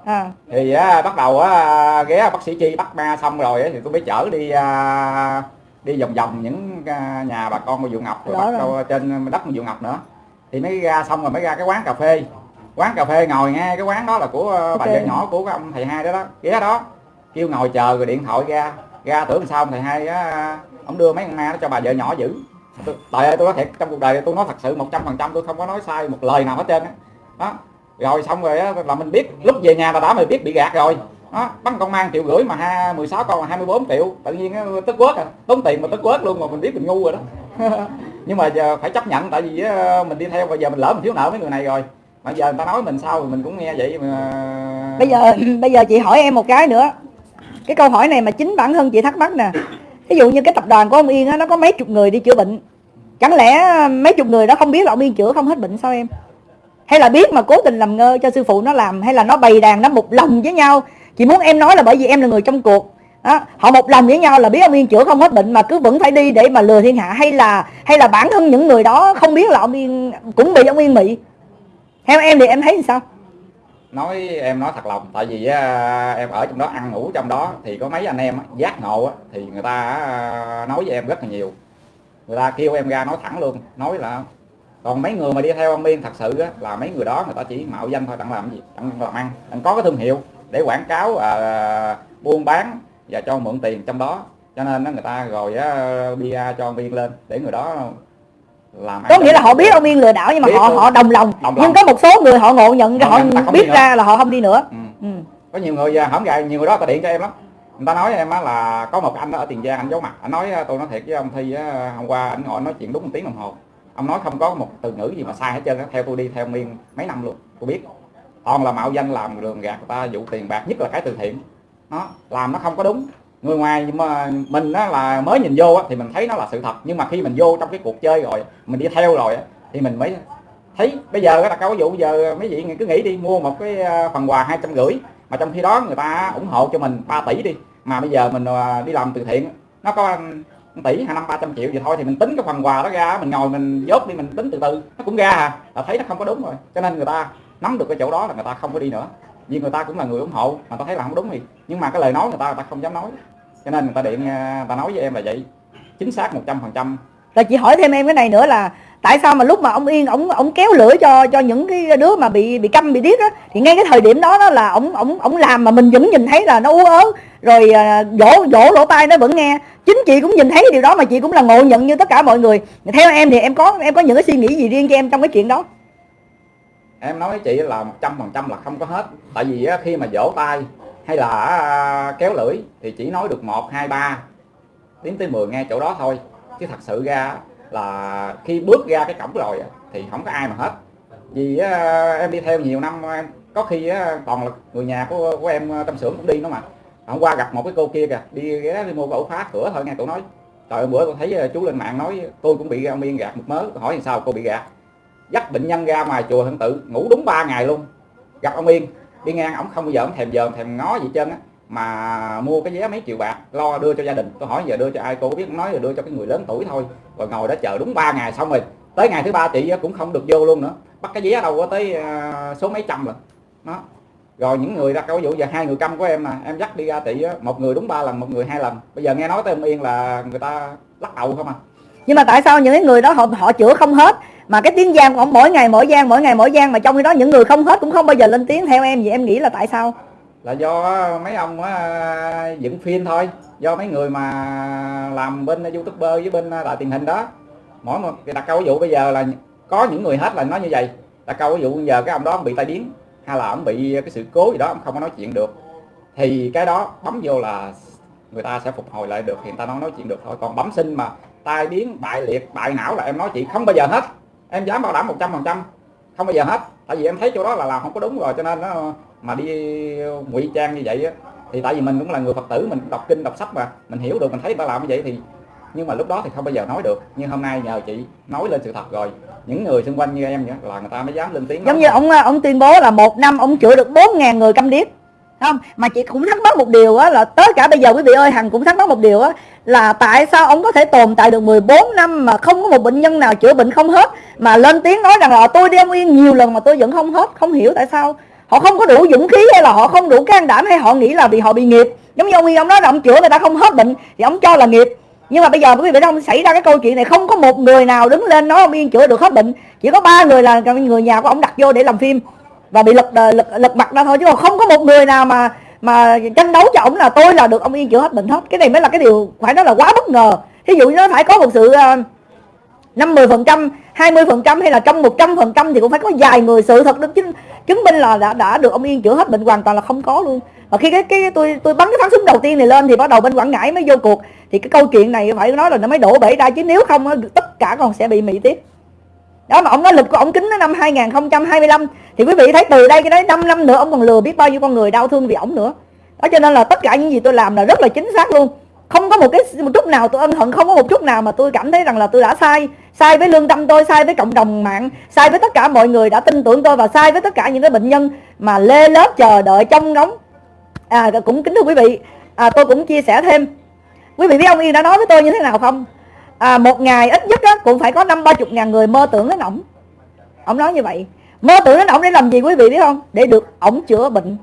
à. thì á, bắt đầu á, ghé bác sĩ chi bắt ma xong rồi á, thì tôi mới chở đi à, đi vòng vòng những à, nhà bà con của Dụ Ngọc rồi bắt đầu trên đất của Dụ Ngọc nữa. Thì mới ra xong rồi mới ra cái quán cà phê. Quán cà phê ngồi nghe cái quán đó là của okay. bà vợ nhỏ của cái ông thầy hai đó đó ghé đó. Kêu ngồi chờ rồi điện thoại ra. Ra tưởng sao ông thầy hai á ông đưa mấy con ma đó cho bà vợ nhỏ giữ tại ơi tôi nói thiệt, trong cuộc đời tôi nói thật sự một trăm phần trăm tôi không có nói sai một lời nào hết trơn á. Đó. đó rồi xong rồi á, là mình biết lúc về nhà là đã mình biết bị gạt rồi. Đó, bắn con mang triệu rưỡi mà ha 16 con là 24 triệu. Tự nhiên tức quất à. Tốn tiền mà tức quất luôn mà mình biết mình ngu rồi đó. Nhưng mà giờ phải chấp nhận, tại vì mình đi theo, bây giờ mình lỡ mình thiếu nợ mấy người này rồi. Mà giờ người ta nói mình sao mình cũng nghe vậy mà bây giờ bây giờ chị hỏi em một cái nữa. Cái câu hỏi này mà chính bản thân chị thắc mắc nè ví dụ như cái tập đoàn của ông Yên á, nó có mấy chục người đi chữa bệnh. Chẳng lẽ ờ, mấy chục người đó không biết là ông Yên chữa không hết bệnh sao em? Hay là biết mà cố tình làm ngơ cho sư phụ nó làm hay là nó bày đàn nó một lòng với nhau? Chị muốn em nói là bởi vì em là người trong cuộc. Đó. họ một lòng với nhau là biết ông yên chữa không hết bệnh mà cứ vẫn phải đi để mà lừa thiên hạ hay là hay là bản thân những người đó không biết là ông yên cũng bị ông yên bị theo em thì em thấy sao? Nói em nói thật lòng tại vì á, em ở trong đó ăn ngủ trong đó thì có mấy anh em giác ngộ á, thì người ta à, nói với em rất là nhiều. Người ta kêu em ra nói thẳng luôn nói là còn mấy người mà đi theo ông Miên thật sự á, là mấy người đó người ta chỉ mạo danh thôi đặng làm gì? Đặng làm ăn đặng có cái thương hiệu để quảng cáo à, buôn bán và cho mượn tiền trong đó. Cho nên người ta rồi á, à, bia cho ông Miên lên để người đó làm có nghĩa là họ biết ông Yên lừa đảo nhưng mà họ luôn. họ đồng lòng Đồng nhưng lòng. có một số người họ ngộ nhận Ngộ họ biết nữa. ra là họ không đi nữa ừ. ừ. có nhiều người à, hổng gài nhiều người đó ta điện cho em lắm người ta nói với em á là có một anh ở tiền giang anh giấu mặt anh nói à, tôi nói thiệt với ông thi á, hôm qua anh ngồi nói chuyện đúng một tiếng đồng hồ ông nói không có một từ ngữ gì mà sai hết trơn á theo tôi đi theo miên mấy năm luôn tôi biết toàn là mạo danh làm lường gạt người ta dụ tiền bạc nhất là cái từ thiện nó làm nó không có đúng người ngoài mà mình á là mới nhìn vô á thì mình thấy nó là sự thật. Nhưng mà khi mình vô trong cái cuộc chơi rồi, mình đi theo rồi á, thì mình mới thấy bây giờ là có câu ví dụ bây giờ mấy vị cứ nghĩ đi, mua một cái ờ, phần quà hai trăm rưỡi mà trong khi đó người ta ủng hộ cho mình 3 tỷ đi. Mà bây giờ mình ờ, đi làm từ thiện, nó có 1 tỷ, hai, năm, ba trăm triệu gì thôi thì mình tính cái phần quà đó ra mình ngồi mình dốt đi, mình tính từ từ. Nó cũng ra à là thấy nó không có đúng rồi. Cho nên người ta nắm được cái chỗ đó là người ta không có đi nữa vì người ta cũng là người ủng hộ, mà tao thấy là không đúng thì. Nhưng mà cái lời nói người ta người ta không dám nói. Cho nên người ta điện người ta nói với em là vậy. Chính xác một trăm phần trăm. Là chị hỏi thêm em cái này nữa là tại sao mà lúc mà ông Yên, ông ông kéo lửa cho cho những cái đứa mà bị bị câm, bị điếc á, thì ngay cái thời điểm đó đó là ông ông ông làm mà mình vẫn nhìn thấy là nó ú ớ. Rồi à, vỗ dỗ dỗ lỗ tai nó vẫn nghe. Chính chị cũng nhìn thấy điều đó mà chị cũng là ngộ nhận như tất cả mọi người. Theo em thì em có em có những cái suy nghĩ gì riêng cho em trong cái chuyện đó? Em nói với chị là một trăm phần trăm là không có hết. Tại vì khi mà vỗ tay hay là à, kéo lưỡi thì chỉ nói được một hai ba đến tới 10 nghe chỗ đó thôi. Chứ thật sự ra là khi bước ra cái cổng rồi thì không có ai mà hết. Vì em đi theo nhiều năm em có khi toàn là người nhà của, của em à, trong xưởng cũng đi nó mà. Hôm qua gặp một cái cô kia kìa đi ghé đi mua khẩu ổ khóa cửa thôi nghe tụi nói. Trời bữa tôi thấy à, chú lên mạng nói tôi cũng bị ông Yên gạt một mớ hỏi làm sao cô bị gạt dắt bệnh nhân ra ngoài chùa hưng tự, ngủ đúng 3 ngày luôn. Gặp ông Yên, đi ngang, ổng không bao giờ ổng thèm dòm thèm ngó gì trơn á. Mà mua cái vé mấy triệu bạc, lo đưa cho gia đình. Tôi hỏi giờ đưa cho ai, cô biết nói là đưa cho cái người lớn tuổi thôi. Rồi ngồi đó chờ đúng 3 ngày xong rồi, tới ngày thứ ba chị cũng không được vô luôn nữa. Bắt cái vé đâu có tới à, số mấy trăm rồi. Đó. Rồi những người ra, câu ví dụ giờ hai người câm của em mà, em dắt đi ra chị một người đúng ba lần, một người hai lần. Bây giờ nghe nói tới ông Yên là người ta lắc đầu không à. Nhưng mà tại sao những người đó họ họ chữa không hết? Mà cái tiếng giang của ông mỗi ngày, mỗi giang, mỗi ngày, mỗi giang mà trong khi đó những người không hết cũng không bao giờ lên tiếng. Theo em vậy em nghĩ là tại sao? Là do mấy ông dựng phim thôi. Do mấy người mà làm bên youtuber với bên đại truyền hình đó. Mỗi một đặt câu ví dụ bây giờ là có những người hết là nói như vậy. Đặt câu ví dụ bây giờ cái ông đó ông bị tai biến, hay là ông bị cái sự cố gì đó, ông không có nói chuyện được. Thì cái đó bấm vô là người ta sẽ phục hồi lại được. Thì người ta nói nói chuyện được thôi. Còn bấm sinh mà tai biến, bại liệt, bại não là em nói chị không bao giờ hết em dám bảo đảm một trăm phần trăm. Không bao giờ hết. Tại vì em thấy chỗ đó là làm không có đúng rồi, cho nên nó mà đi ngụy trang như vậy á, thì tại vì mình cũng là người phật tử, mình đọc kinh, đọc sách mà. Mình hiểu được, mình thấy người ta làm như vậy thì, nhưng mà lúc đó thì không bao giờ nói được. Nhưng hôm nay nhờ chị nói lên sự thật rồi. Những người xung quanh như em vậy là người ta mới dám lên tiếng. Giống như ông ông tuyên bố là một năm ông chữa được 4.000 người câm điếc. Không? Mà chị cũng thắc mắc một điều á, là tới cả bây giờ quý vị ơi, hằng cũng thắc mắc một điều á, là tại sao ông có thể tồn tại được 14 năm mà không có một bệnh nhân nào chữa bệnh không hết? Mà lên tiếng nói rằng là tôi đi ông yên nhiều lần mà tôi vẫn không hết, không hiểu tại sao họ không có đủ dũng khí hay là họ không đủ can đảm hay họ nghĩ là vì họ bị nghiệp. Giống như ông yên ông nói là ông chữa người ta không hết bệnh thì ông cho là nghiệp. Nhưng mà bây giờ quý vị đông xảy ra cái câu chuyện này không có một người nào đứng lên nói ông yên chữa được hết bệnh. Chỉ có ba người là người nhà của ông đặt vô để làm phim và bị lật đời- lật lật mặt ra thôi. Chứ còn không có một người nào mà mà tranh đấu cho ông là tôi là được ông yên chữa hết bệnh hết. Cái này mới là cái điều phải nói là quá bất ngờ. Thí dụ như nó phải có một sự ờ, ờ, năm mươi phần trăm hai mươi phần trăm hay là trong một trăm phần trăm thì cũng phải có vài người sự thật được chứng chứng minh là đã đã được ông yên chữa hết bệnh hoàn toàn là không có luôn. Và khi cái cái tôi tôi bắn cái phát súng đầu tiên này lên thì bắt đầu bên quảng ngãi mới vô cuộc. Thì cái câu chuyện này phải nói là nó mới đổ bể ra chứ nếu không tất cả còn sẽ bị mỹ tiếp. Đó mà ông nói lịch của ông kính năm 2025 thì quý vị thấy từ đây cái đấy 5 năm nữa ông còn lừa biết bao nhiêu con người đau thương vì ổng nữa. Đó cho nên là tất cả những gì tôi làm là rất là chính xác luôn không có một cái một chút nào tôi ân hận không có một chút nào mà tôi cảm thấy rằng là tôi đã sai. Sai với lương tâm tôi sai với cộng đồng mạng sai với tất cả mọi người đã tin tưởng tôi và sai với tất cả những cái bệnh nhân mà lê lớp chờ đợi trong ngóng. À cũng kính thưa quý vị à, tôi cũng chia sẻ thêm. Quý vị biết ông Yên đã nói với tôi như thế nào không? À, một ngày ít nhất á, cũng phải có năm ba chục ngàn người mơ tưởng đến ổng. Ông nói như vậy. Mơ tưởng đến ổng để làm gì quý vị biết không? Để được ổng chữa bệnh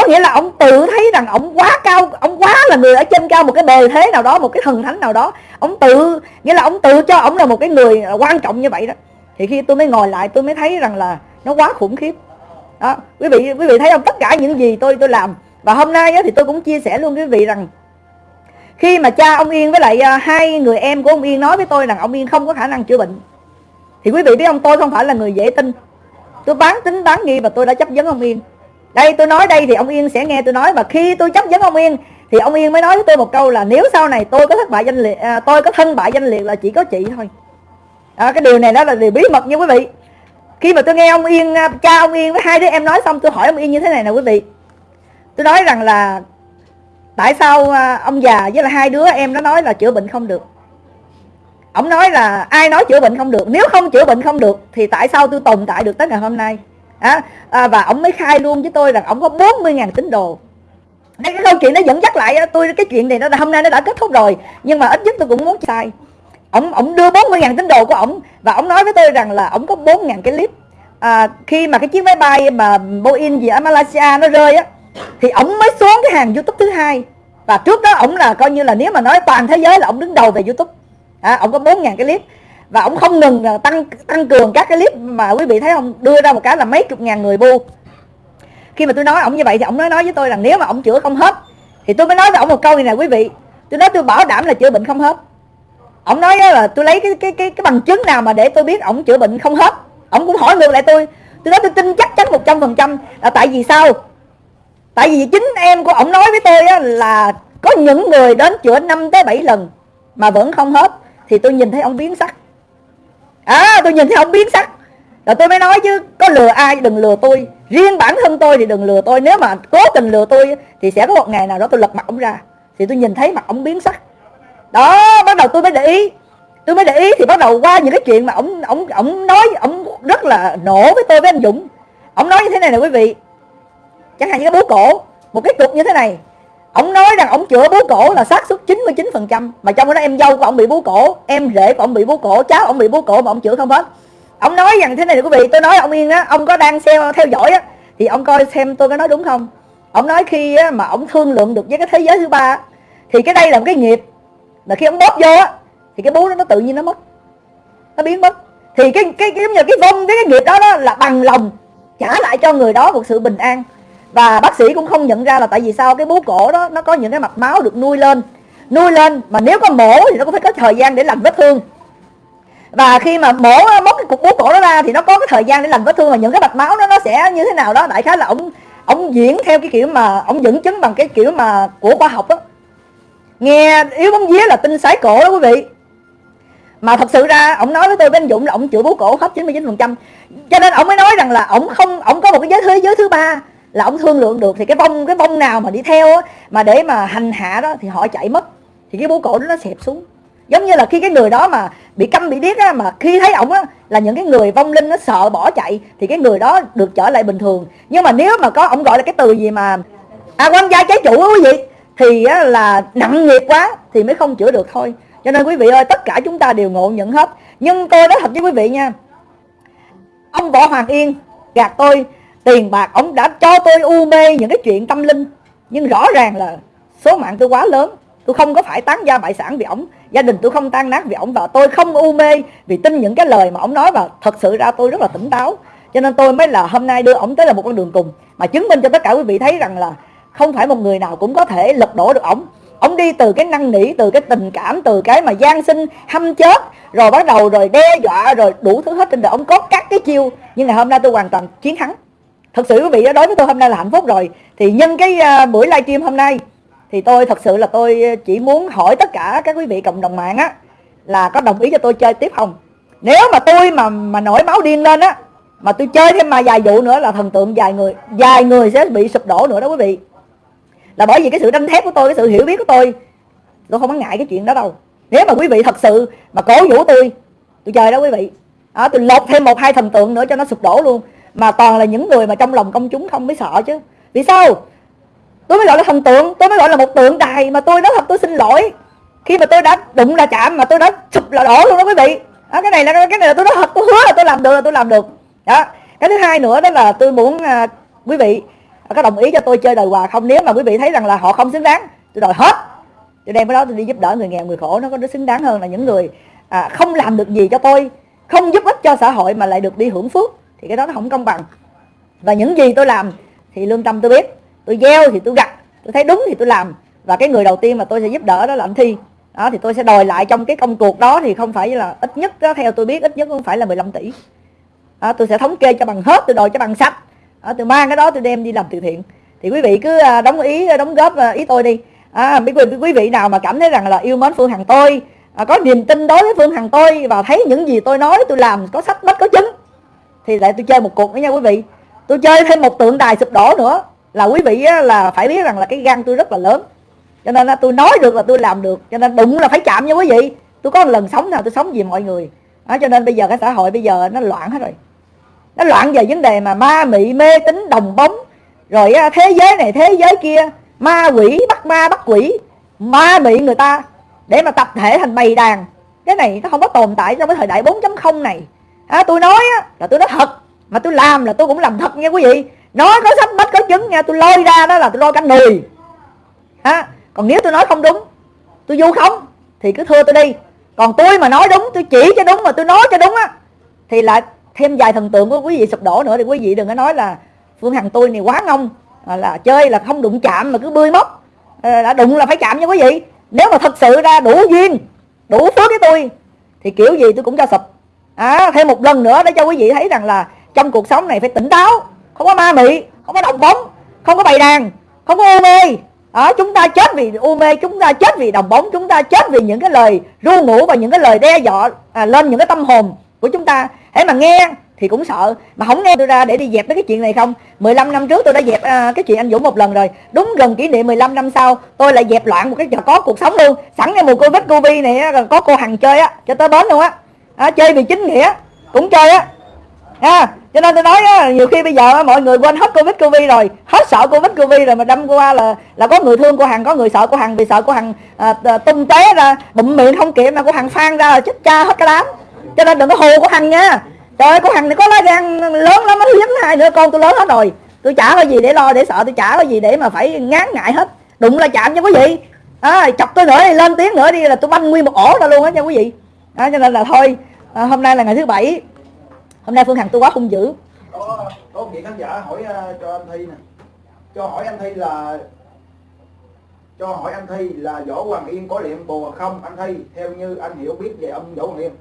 có nghĩa là ông tự thấy rằng ông quá cao, ông quá là người ở trên cao một cái bề thế nào đó, một cái thần thánh nào đó. Ông tự, nghĩa là ông tự cho ông là một cái người quan trọng như vậy đó. Thì khi tôi mới ngồi lại, tôi mới thấy rằng là nó quá khủng khiếp. Đó, quý vị quý vị thấy không? Tất cả những gì tôi tôi làm. Và hôm nay thì tôi cũng chia sẻ luôn với quý vị rằng, khi mà cha ông Yên với lại à, hai người em của ông Yên nói với tôi rằng ông Yên không có khả năng chữa bệnh, thì quý vị biết ông tôi không phải là người dễ tin. Tôi bán tính, bán nghi và tôi đã chấp vấn ông Yên đây tôi nói đây thì ông Yên sẽ nghe tôi nói và khi tôi chấp vấn ông Yên thì ông Yên mới nói với tôi một câu là nếu sau này tôi có thất bại danh liệt à, tôi có thân bại danh liệt là chỉ có chị thôi. À, cái điều này đó là điều bí mật nha quý vị. Khi mà tôi nghe ông Yên à, cha ông Yên với hai đứa em nói xong tôi hỏi ông Yên như thế này nè quý vị. Tôi nói rằng là tại sao à, ông già với là hai đứa em nó nói là chữa bệnh không được? Ông nói là ai nói chữa bệnh không được? Nếu không chữa bệnh không được thì tại sao tôi tồn tại được tới ngày hôm nay? À, à, và ông mới khai luôn với tôi rằng ông có 40.000 tín đồ. Đây cái câu chuyện nó dẫn dắt lại tôi cái chuyện này nó hôm nay nó đã kết thúc rồi nhưng mà ít nhất tôi cũng muốn sai ông ông đưa 40.000 tín đồ của ông và ông nói với tôi rằng là ông có 4.000 cái clip. À, khi mà cái chiếc máy bay mà Boeing gì ở Malaysia nó rơi á thì ông mới xuống cái hàng YouTube thứ hai. Và trước đó ông là coi như là nếu mà nói toàn thế giới là ông đứng đầu về YouTube. À, ông có 4.000 cái clip và ông không ngừng tăng tăng cường các cái clip mà quý vị thấy không đưa ra một cái là mấy chục ngàn người bu khi mà tôi nói ông như vậy thì ông nói nói với tôi rằng nếu mà ông chữa không hết thì tôi mới nói với ông một câu này nè quý vị. Tôi nói tôi bảo đảm là chữa bệnh không hết. Ông nói là tôi lấy cái cái cái cái bằng chứng nào mà để tôi biết ông chữa bệnh không hết. Ông cũng hỏi ngược lại tôi. Tôi nói tôi tin chắc chắn một trăm phần trăm là tại vì sao? Tại vì chính em của ông nói với tôi á, là có những người đến chữa 5 tới 7 lần mà vẫn không hết. Thì tôi nhìn thấy ông biến sắc à tôi nhìn thấy ông biến sắc. Rồi tôi mới nói chứ, có lừa ai đừng lừa tôi. Riêng bản thân tôi thì đừng lừa tôi. Nếu mà cố tình lừa tôi thì sẽ có một ngày nào đó tôi lật mặt ông ra. Thì tôi nhìn thấy mặt ông biến sắc. Đó, bắt đầu tôi mới để ý. Tôi mới để ý thì bắt đầu qua những cái chuyện mà ông ông ông nói, ông rất là nổ với tôi với anh Dũng. Ông nói như thế này nè quý vị. Chẳng hạn như cái bố cổ, một cái cục như thế này ông nói rằng ông chữa bú cổ là xác suất 99% mà trong đó em dâu của ông bị bú cổ em rể của ông bị bú cổ cháu ông bị bú cổ mà ông chữa không hết. Ông nói rằng thế này quý vị tôi nói ông yên á ông có đang theo theo dõi á thì ông coi xem tôi có nói đúng không? Ông nói khi á, mà ông thương lượng được với cái thế giới thứ ba thì cái đây là một cái nghiệp. Là khi ông bóp vô á thì cái bú đó nó tự nhiên nó mất. Nó biến mất. Thì cái cái cái giống như cái vong cái, cái nghiệp đó, đó là bằng lòng trả lại cho người đó một sự bình an và bác sĩ cũng không nhận ra là tại vì sao cái bú cổ đó, nó có những cái mạch máu được nuôi lên. Nuôi lên mà nếu có mổ thì nó cũng phải có thời gian để lành vết thương. Và khi mà mổ móc cái cục bú cổ đó ra thì nó có cái thời gian để lành vết thương và những cái mạch máu đó nó sẽ như thế nào đó. Đại khái là ông ông diễn theo cái kiểu mà, ông dẫn chứng bằng cái kiểu mà của khoa học đó nghe yếu bóng vía là tinh sái cổ đó quý vị. Mà thật sự ra, ông nói với tôi với anh Dũng là ông chữa bú cổ hết 99% cho nên ông mới nói rằng là ông không, ông có một cái giới thế giới thứ ba là ông thương lượng được thì cái bông cái bông nào mà đi theo á, mà để mà hành hạ đó thì họ chạy mất. Thì cái bố cổ đó nó xẹp xuống. Giống như là khi cái người đó mà bị câm bị điếc á mà khi thấy ổng á là những cái người vong linh nó sợ bỏ chạy thì cái người đó được trở lại bình thường. Nhưng mà nếu mà có ổng gọi là cái từ gì mà à quan gia trái chủ á quý vị thì á, là nặng nghiệp quá thì mới không chữa được thôi. Cho nên quý vị ơi tất cả chúng ta đều ngộ nhận hết. Nhưng tôi nói thật với quý vị nha ông võ hoàng yên gạt tôi tiền bạc, ông đã cho tôi u mê những cái chuyện tâm linh. Nhưng rõ ràng là số mạng tôi quá lớn. Tôi không có phải tán gia bại sản vì ổng gia đình tôi không tan nát vì ổng và tôi không u mê vì tin những cái lời mà ổng nói và thật sự ra tôi rất là tỉnh táo. Cho nên tôi mới là hôm nay đưa ổng tới là một con đường cùng. Mà chứng minh cho tất cả quý vị thấy rằng là không phải một người nào cũng có thể lật đổ được ổng ông đi từ cái năng nỉ, từ cái tình cảm, từ cái mà gian sinh, hâm chết, rồi bắt đầu rồi đe dọa, rồi đủ thứ hết trên đời. Ông có các cái chiêu. Nhưng ngày hôm nay tôi hoàn toàn chiến thắng thật sự quý vị đối với tôi hôm nay là hạnh phúc rồi. Thì nhân cái à, buổi livestream hôm nay thì tôi thật sự là tôi chỉ muốn hỏi tất cả các quý vị cộng đồng mạng á là có đồng ý cho tôi chơi tiếp không? Nếu mà tôi mà mà nổi máu điên lên á mà tôi chơi thêm mà vài vụ nữa là thần tượng vài người vài người sẽ bị sụp đổ nữa đó quý vị. Là bởi vì cái sự đanh thép của tôi cái sự hiểu biết của tôi tôi không có ngại cái chuyện đó đâu. Nếu mà quý vị thật sự mà cổ vũ tôi tôi chơi đó quý vị. Đó, tôi lột thêm một hai thần tượng nữa cho nó sụp đổ luôn mà toàn là những người mà trong lòng công chúng không mới sợ chứ. Vì sao? Tôi mới gọi là thần tượng tôi mới gọi là một tượng đài mà tôi nói thật tôi xin lỗi. Khi mà tôi đã đụng là chạm mà tôi đã sụp là đổ luôn đó quý vị. Đó, cái này là cái này là tôi nói thật tôi hứa là tôi làm được là tôi làm được. Đó cái thứ hai nữa đó là tôi muốn à, quý vị à, có đồng ý cho tôi chơi đời hòa không? Nếu mà quý vị thấy rằng là họ không xứng đáng tôi đòi hết. Tôi đem cái đó tôi đi giúp đỡ người nghèo người khổ nó có nó xứng đáng hơn là những người à, không làm được gì cho tôi không giúp ích cho xã hội mà lại được đi hưởng phước thì cái đó nó không công bằng. Và những gì tôi làm thì lương tâm tôi biết. Tôi gieo thì tôi gặt. Tôi thấy đúng thì tôi làm. Và cái người đầu tiên mà tôi sẽ giúp đỡ đó là anh thi. Đó thì tôi sẽ đòi lại trong cái công cuộc đó thì không phải là ít nhất đó, theo tôi biết ít nhất cũng phải là 15 tỷ. Đó, tôi sẽ thống kê cho bằng hết tôi đòi cho bằng sách đó, tôi mang cái đó tôi đem đi làm từ thiện. Thì quý vị cứ à, đóng ý à, đóng góp à, ý tôi đi. À, quý, quý vị nào mà cảm thấy rằng là yêu mến phương hằng tôi à, có niềm tin đối với phương hằng tôi và thấy những gì tôi nói tôi làm có sách bách có chứng thì lại tôi chơi một cuộc nữa nha quý vị. Tôi chơi thêm một tượng đài sụp đổ nữa. Là quý vị là phải biết rằng là cái gan tôi rất là lớn. Cho nên là tôi nói được là tôi làm được. Cho nên đụng là phải chạm nha quý vị. Tôi có một lần sống nào tôi sống vì mọi người. Đó, cho nên bây giờ cái xã hội bây giờ nó loạn hết rồi. Nó loạn về vấn đề mà ma mị mê tín đồng bóng. Rồi thế giới này thế giới kia. Ma quỷ bắt ma bắt quỷ. Ma mị người ta. Để mà tập thể thành bầy đàn. Cái này nó không có tồn tại trong cái thời đại 4.0 này à, tôi nói á, là tôi nói thật mà tôi làm là tôi cũng làm thật nha quý vị. Nói có sách bách có chứng nha tôi lôi ra đó là tôi lôi cả người à, còn nếu tôi nói không đúng tôi vu khống thì cứ thưa tôi đi. Còn tôi mà nói đúng tôi chỉ cho đúng mà tôi nói cho đúng á thì lại thêm vài thần tượng của quý vị sụp đổ nữa thì quý vị đừng có nói là phương hằng tôi này quá ngông là chơi là không đụng chạm mà cứ bươi móc. Ờ, đã đụng là phải chạm nha quý vị. Nếu mà thật sự ra đủ duyên đủ phước với tôi thì kiểu gì tôi cũng cho sụp à, thêm một lần nữa để cho quý vị thấy rằng là trong cuộc sống này phải tỉnh táo không có ma mị không có đồng bóng không có bày đàn không có u mê. À, chúng ta chết vì u mê chúng ta chết vì đồng bóng chúng ta chết vì những cái lời ru ngủ và những cái lời đe dọa à, lên những cái tâm hồn của chúng ta. Hãy mà nghe thì cũng sợ mà không nghe tôi ra để đi dẹp mấy cái chuyện này không? 15 năm trước tôi đã dẹp à, cái chuyện anh Dũng một lần rồi. Đúng gần kỷ niệm 15 năm sau tôi lại dẹp loạn một cái có cuộc sống luôn. Sẵn cái mùa covid covid này có cô hằng chơi á cho tới bến luôn á à, chơi vì chính nghĩa. Cũng chơi á. À, cho nên tôi nói á, nhiều khi bây giờ mọi người quên hết covid covid rồi hết sợ covid covid rồi mà đâm qua là là có người thương của hằng có người sợ của hằng vì sợ của hằng à, à tung té ra bụng miệng không kịp mà của hằng phan ra là chết cha hết cái đám. Cho nên đừng có hù của hằng nha. Trời ơi của hằng này có lá gan lớn lắm nó dính hai nữa con tôi lớn hết rồi. Tôi chả có gì để lo để sợ tôi chả có gì để mà phải ngán ngại hết. Đụng là chạm nha quý vị. À, chọc tôi nữa đi lên tiếng nữa đi là tôi banh nguyên một ổ ra luôn á nha quý vị. Đó, cho nên là thôi à, hôm nay là ngày thứ bảy. Hôm nay phương hằng tôi quá hung dữ. Có có một vị khán giả hỏi uh, cho anh thi nè. Cho hỏi anh thi là cho hỏi anh thi là võ hoàng yên có liệm bùa không? Anh thi theo như anh hiểu biết về ông võ hoàng yên.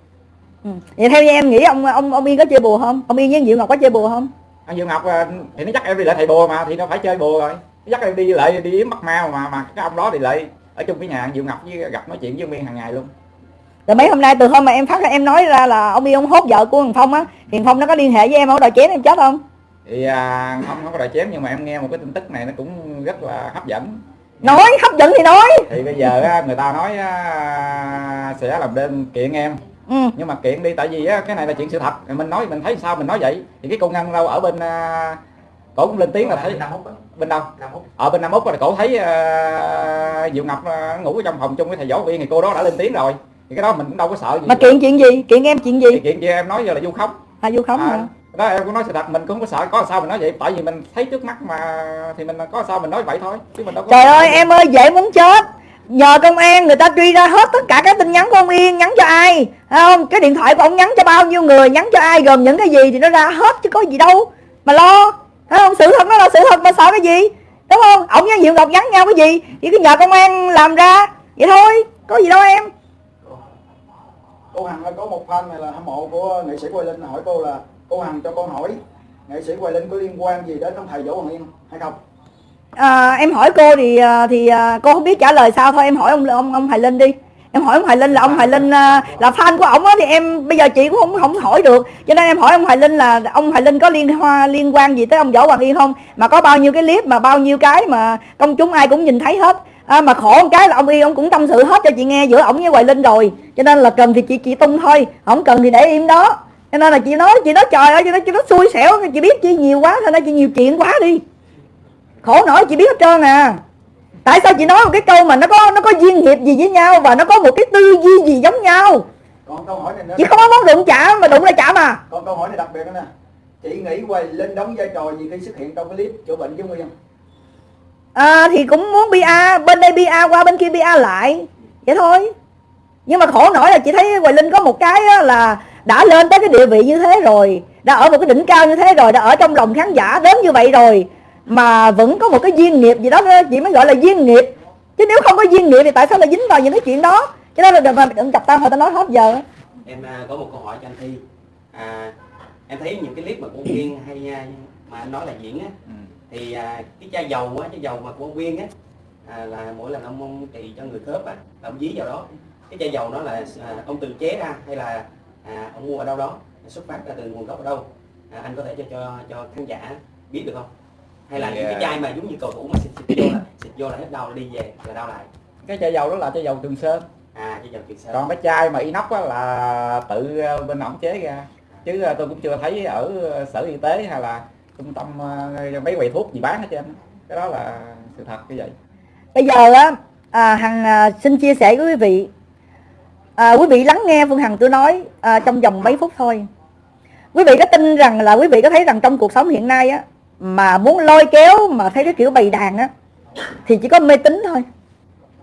Ừ. vậy theo như em nghĩ ông ông ông yên có chơi bùa không? Ông yên với diệu ngọc có chơi bùa không? Anh diệu ngọc à, thì nó chắc em đi lại thầy bùa mà thì nó phải chơi bùa rồi. Nó dắt em đi lại đi yếm bắt ma mà mà cái ông đó thì lại ở chung cái nhà diệu ngọc với gặp nói chuyện với ông yên hàng ngày luôn rồi mấy hôm nay từ hôm mà em phát ra em nói ra là ông yên ông hốt vợ của thằng phong á thì phong nó có liên hệ với em ông đòi chém em chết không? Thì à, không không có đòi chém nhưng mà em nghe một cái tin tức này nó cũng rất là hấp dẫn. Nói hấp dẫn thì nói. Thì bây giờ á, người ta nói á, sẽ làm đơn kiện em. Ừ. nhưng mà kiện đi tại vì á, cái này là chuyện sự thật. Mình nói mình thấy sao mình nói vậy? Thì cái cô ngân đâu ở bên uh, cổ cũng lên tiếng là thấy bên đâu? Ở bên nam úc là cổ thấy uh, diệu ngọc uh, ngủ ở trong phòng chung với thầy võ viên thì cô đó đã lên tiếng rồi thì cái đó mình cũng đâu có sợ gì mà kiện chuyện gì? Kiện em chuyện gì? Thì kiện gì em nói giờ là du khống. À du khống à, hả? đó em cũng nói sự thật mình cũng không có sợ có sao mình nói vậy? Tại vì mình thấy trước mắt mà thì mình có sao mình nói vậy thôi chứ mình đâu có trời ơi em ơi dễ muốn chết. Nhờ công an người ta truy ra hết tất cả các tin nhắn của ông Yên nhắn cho ai? Không? Cái điện thoại của ông nhắn cho bao nhiêu người nhắn cho ai gồm những cái gì thì nó ra hết chứ có gì đâu. Mà lo thấy không? Sự thật nó là sự thật mà sợ cái gì? Đúng không? Ông với diệu ngọc nhắn nhau cái gì? Chỉ cứ nhờ công an làm ra vậy thôi có gì đâu em cô hằng có một fan này là hâm mộ của nghệ sĩ quay linh. Hỏi cô là cô hằng cho con hỏi nghệ sĩ quay linh có liên quan gì đến ông thầy võ hoàng yên hay không? À, em hỏi cô thì à, thì à, cô không biết trả lời sao thôi. Em hỏi ông ông ông Hoài Linh đi. Em hỏi ông Hoài Linh là ông Hoài Linh à, là fan của ổng á thì em bây giờ chị cũng không không hỏi được. Cho nên em hỏi ông Hoài Linh là ông Hoài Linh có liên hoa liên quan gì tới ông Võ Hoàng Yên không? Mà có bao nhiêu cái clip mà bao nhiêu cái mà công chúng ai cũng nhìn thấy hết à, mà khổ một cái là ông Yên ông cũng tâm sự hết cho chị nghe giữa ổng với Hoài Linh rồi. Cho nên là cần thì chị chị tung thôi không cần thì để im đó. Cho nên là chị nói chị nói trời ơi chị nói chị nói xui xẻo chị biết chị nhiều quá thôi nên chị nhiều chuyện quá đi. Khổ nổi chị biết hết trơn à. Tại sao chị nói một cái câu mà nó có nó có duyên nghiệp gì với nhau và nó có một cái tư duy gì giống nhau? Còn câu hỏi này nữa. Chị không có muốn đụng chạm mà đụng lại chạm à. Còn câu hỏi này đặc biệt nữa nè. Chị nghĩ quay lên đóng vai trò gì khi xuất hiện trong clip chữa bệnh với nguyên à, thì cũng muốn bia bên đây bia qua bên kia bia lại. Vậy thôi. Nhưng mà khổ nổi là chị thấy Hoài Linh có một cái là đã lên tới cái địa vị như thế rồi đã ở một cái đỉnh cao như thế rồi đã ở trong lòng khán giả đến như vậy rồi mà vẫn có một cái duyên nghiệp gì đó chị mới gọi là duyên nghiệp. Chứ nếu không có duyên nghiệp thì tại sao lại dính vào những cái chuyện đó? Cho nên là đừng mà đừng chập tam hồi ta nói hết giờ. Em à, có một câu hỏi cho anh thi. À, em thấy những cái clip mà của Viên hay à, mà anh nói là diễn á Ừ. thì à, cái chai dầu á chai dầu mà của ông Viên á à, là mỗi lần ông, ông trị cho người khớp á là ông dí vào đó. Cái chai dầu đó là à, ông tự chế ra hay là à, ông mua ở đâu đó xuất phát ra từ nguồn gốc ở đâu. À, anh có thể cho cho cho khán giả biết được không? Hay là Thì, những cái à, chai mà giống như cầu thủ mà xịt, xịt vô là xịt vô là hết đau đi về là đau lại. Cái chai dầu đó là chai dầu trường sơn. À chai dầu kiệt sơn. Còn cái chai mà inox á là tự ờ, bên ổng chế ra. Chứ ờ, tôi cũng chưa thấy ở sở y tế hay là trung tâm ờ, mấy quầy thuốc gì bán hết trơn cái đó là sự thật như vậy. Bây giờ á à, hằng à, xin chia sẻ với quý vị. À, quý vị lắng nghe phương hằng tôi nói à, trong vòng mấy phút thôi. Quý vị có tin rằng là quý vị có thấy rằng trong cuộc sống hiện nay á mà muốn lôi kéo mà thấy cái kiểu bày đàn á thì chỉ có mê tín thôi.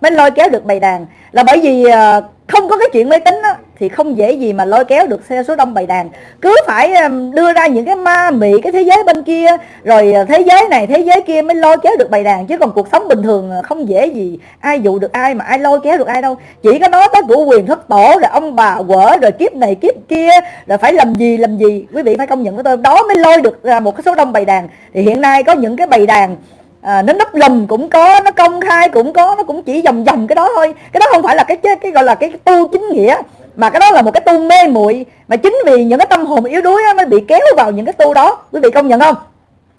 Mới lôi kéo được bày đàn. Là bởi vì à, không có cái chuyện mê tín á thì không dễ gì mà lôi kéo được xe số đông bày đàn. Cứ phải um, đưa ra những cái ma mị cái thế giới bên kia rồi ờ, thế giới này thế giới kia mới lôi kéo được bày đàn. Chứ còn cuộc sống bình thường ờ, không dễ gì ai dụ được ai mà ai lôi kéo được ai đâu. Chỉ có nói tới của quyền thất tổ rồi ông bà quở rồi kiếp này kiếp kia rồi phải làm gì làm gì. Quý vị phải công nhận với tôi đó mới lôi được ra một cái số đông bày đàn. Thì hiện nay có những cái bày đàn à, nó nấp lùm cũng có nó công khai cũng có nó cũng chỉ vòng vòng cái đó thôi. Cái đó không phải là cái, cái gọi là cái tu chính nghĩa mà cái đó là một cái tu mê muội. Mà chính vì những cái tâm hồn yếu đuối á, mới bị kéo vào những cái tu đó. Quý vị công nhận không?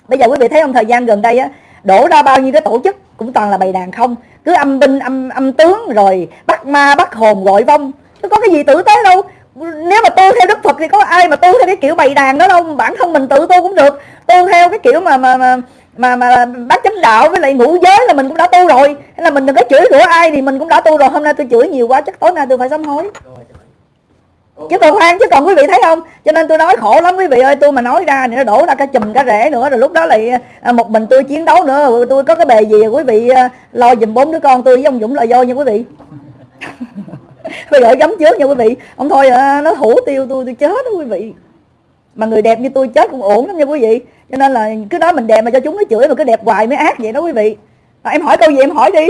Bây giờ quý vị thấy không thời gian gần đây á đổ ra bao nhiêu cái tổ chức cũng toàn là bày đàn không. Cứ âm binh âm âm tướng rồi bắt ma bắt hồn gọi vong. Chứ có cái gì tử tế đâu. Nếu mà tu theo đức phật thì có ai mà tu theo cái kiểu bày đàn đó đâu. Bản thân mình tự tu cũng được. Tu theo cái kiểu mà mà mà mà mà bác chánh đạo với lại ngũ giới là mình cũng đã tu rồi. Hay là mình đừng có chửi rủa ai thì mình cũng đã tu rồi. Hôm nay tôi chửi nhiều quá chắc tối nay tôi phải sám hối chứ còn khoan chứ còn quý vị thấy không? Cho nên tôi nói khổ lắm quý vị ơi tôi mà nói ra thì nó đổ ra cả chùm cả rễ nữa. Rồi lúc đó lại à, một mình tôi chiến đấu nữa. Tôi có cái bề gì quý vị à, lo giùm bốn đứa con tôi với ông dũng là vô nha quý vị? Bây giờ gấm trước nha quý vị. Ông thôi à, nó hủ tiêu tôi tôi chết đó quý vị. Mà người đẹp như tôi chết cũng ổn lắm nha quý vị. Cho nên là cứ nói mình đẹp mà cho chúng nó chửi mà cứ đẹp hoài mới ác vậy đó quý vị. À, em hỏi câu gì em hỏi đi.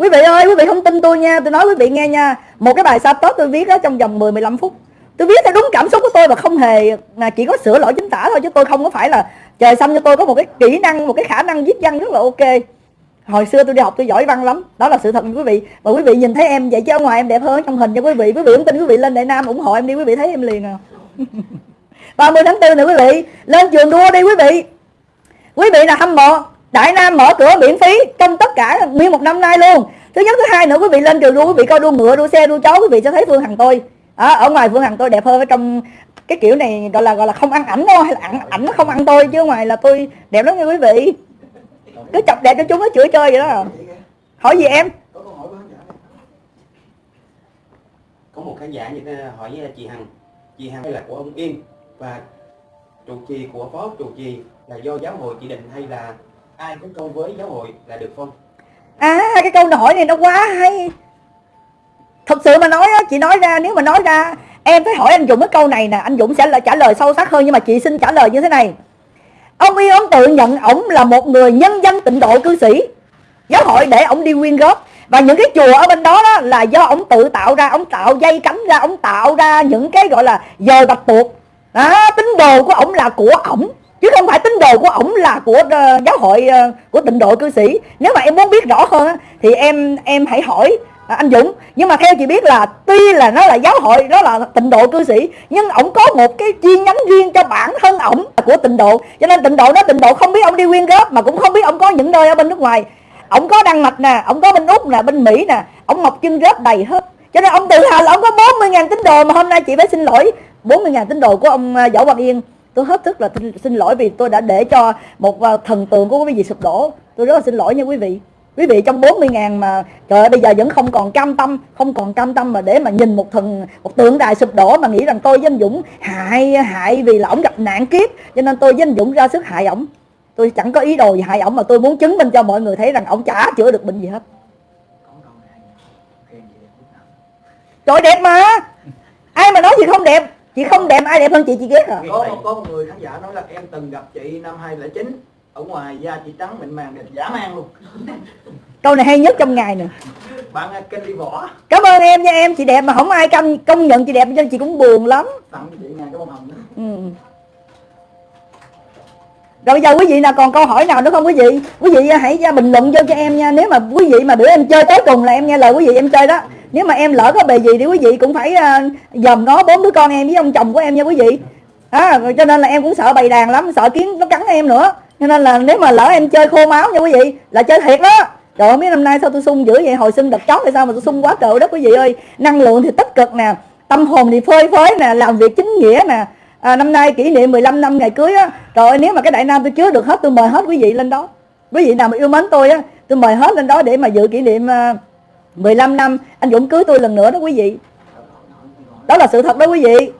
Quý vị ơi, quý vị không tin tôi nha. Tôi nói quý vị nghe nha. Một cái bài sa tốt tôi viết đó trong vòng 10 15 phút. Tôi viết theo đúng cảm xúc của tôi và không hề là chỉ có sửa lỗi chính tả thôi, chứ tôi không có phải là, trời xanh cho tôi có một cái kỹ năng, một cái khả năng viết văn rất là ok. Hồi xưa tôi đi học tôi giỏi văn lắm. Đó là sự thật quý vị. Và quý vị nhìn thấy em vậy chứ ở ngoài em đẹp hơn trong hình cho quý vị. Quý vị không tin quý vị lên đại nam ủng hộ em đi, quý vị thấy em liền à. 30 tháng 4 nè quý vị, lên trường đua đi quý vị. Quý vị là hâm mộ? Đại nam mở cửa miễn phí trong tất cả nguyên một năm nay luôn. Thứ nhất thứ hai nữa quý vị lên trường đua quý vị coi đua ngựa đua xe đua chó quý vị sẽ thấy phương hằng tôi. À, ở ngoài phương hằng tôi đẹp hơn ở trong cái kiểu này gọi là gọi là không ăn ảnh đâu hay là ảnh ảnh nó không ăn tôi chứ ngoài là tôi đẹp lắm nha quý vị. Cứ chọc đẹp cho chúng nó chửi chơi vậy đó. Hỏi gì em? Có khán giả có một khán giả như thế hỏi với chị Hằng. Chị Hằng là của ông Yên và trụ trì của phó trụ trì là do giáo hội chỉ định hay là ai có câu với giáo hội là được không? À cái câu hỏi này nó quá hay. Thật sự mà nói á chị nói ra nếu mà nói ra em phải hỏi anh Dũng cái câu này nè. Anh Dũng sẽ là trả lời sâu sắc hơn nhưng mà chị xin trả lời như thế này. Ông Yên ông tự nhận ổng là một người nhân danh tịnh độ cư sĩ. Giáo hội để ổng đi quyên góp. Và những cái chùa ở bên đó, đó là do ổng tự tạo ra ổng tạo dây cánh ra ổng tạo ra những cái gọi là dời bạch tuộc. Đó, tín đồ của ổng là của ổng chứ không phải tín đồ của ổng là của uh, giáo hội uh, của tịnh độ cư sĩ. Nếu mà em muốn biết rõ hơn á, thì em em hãy hỏi à, anh Dũng. Nhưng mà theo chị biết là tuy là nó là giáo hội nó là tịnh độ cư sĩ nhưng ổng có một cái chi nhánh riêng cho bản thân ổng của tịnh độ. Cho nên tịnh độ nó tịnh độ không biết ông đi quyên góp mà cũng không biết ông có những nơi ở bên nước ngoài. Ổng có đăng mạch nè ổng có bên úc nè bên mỹ nè ổng mọc chân rết đầy hết. Cho nên ông tự hào là ông có 40.000 tín đồ mà hôm nay chị phải xin lỗi. 40.000 tín đồ của ông ờ, Võ Văn Yên tôi hết sức là xin, xin lỗi vì tôi đã để cho một à, thần tượng của quý vị sụp đổ. Tôi rất là xin lỗi nha quý vị. Quý vị trong 40 ngàn mà trời ơi bây giờ vẫn không còn cam tâm không còn cam tâm mà để mà nhìn một thần một tượng đài sụp đổ mà nghĩ rằng tôi với anh Dũng hại hại vì là ổng gặp nạn kiếp. Cho nên tôi với anh Dũng ra sức hại ổng. Tôi chẳng có ý đồ gì hại ổng mà tôi muốn chứng minh cho mọi người thấy rằng ổng chả chữa được bệnh gì hết. Trời đẹp mà! Ai mà nói gì không đẹp? Chị không đẹp ai đẹp hơn chị chị ghét à? Có có một người khán giả nói là em từng gặp chị năm 2009 ở ngoài da chị trắng mịn màng đẹp dã man luôn. Câu này hay nhất trong ngày nè. Bạn à, kênh đi võ. Cảm ơn em nha em chị đẹp mà không ai công công nhận chị đẹp cho chị cũng buồn lắm. Tặng chị ngàn cái bông hồng ừ. rồi bây giờ quý vị nào còn câu hỏi nào nữa không quý vị? Quý vị hãy ra bình luận vô cho em nha. Nếu mà quý vị mà bữa em chơi tới cùng là em nghe lời quý vị em chơi đó nếu mà em lỡ có bề gì thì quý vị cũng phải uh, dòm nó bốn đứa con em với ông chồng của em nha quý vị. À, cho nên là em cũng sợ bầy đàn lắm sợ kiến nó cắn em nữa. Cho nên là nếu mà lỡ em chơi khô máu nha quý vị là chơi thiệt đó. Trời ơi mấy năm nay sao tôi sung dữ vậy? Hồi sinh đợt chót thì sao mà tôi sung quá trời đất quý vị ơi. Năng lượng thì tích cực nè tâm hồn thì phơi phới nè làm việc chính nghĩa nè. À, năm nay kỷ niệm 15 năm ngày cưới á. Trời ơi nếu mà cái đại nam tôi chứa được hết tôi mời hết quý vị lên đó. Quý vị nào mà yêu mến tôi á tôi mời hết lên đó để mà dự kỷ niệm uh, 15 năm anh Dũng cưới tôi lần nữa đó quý vị. Đó là sự thật đó quý vị.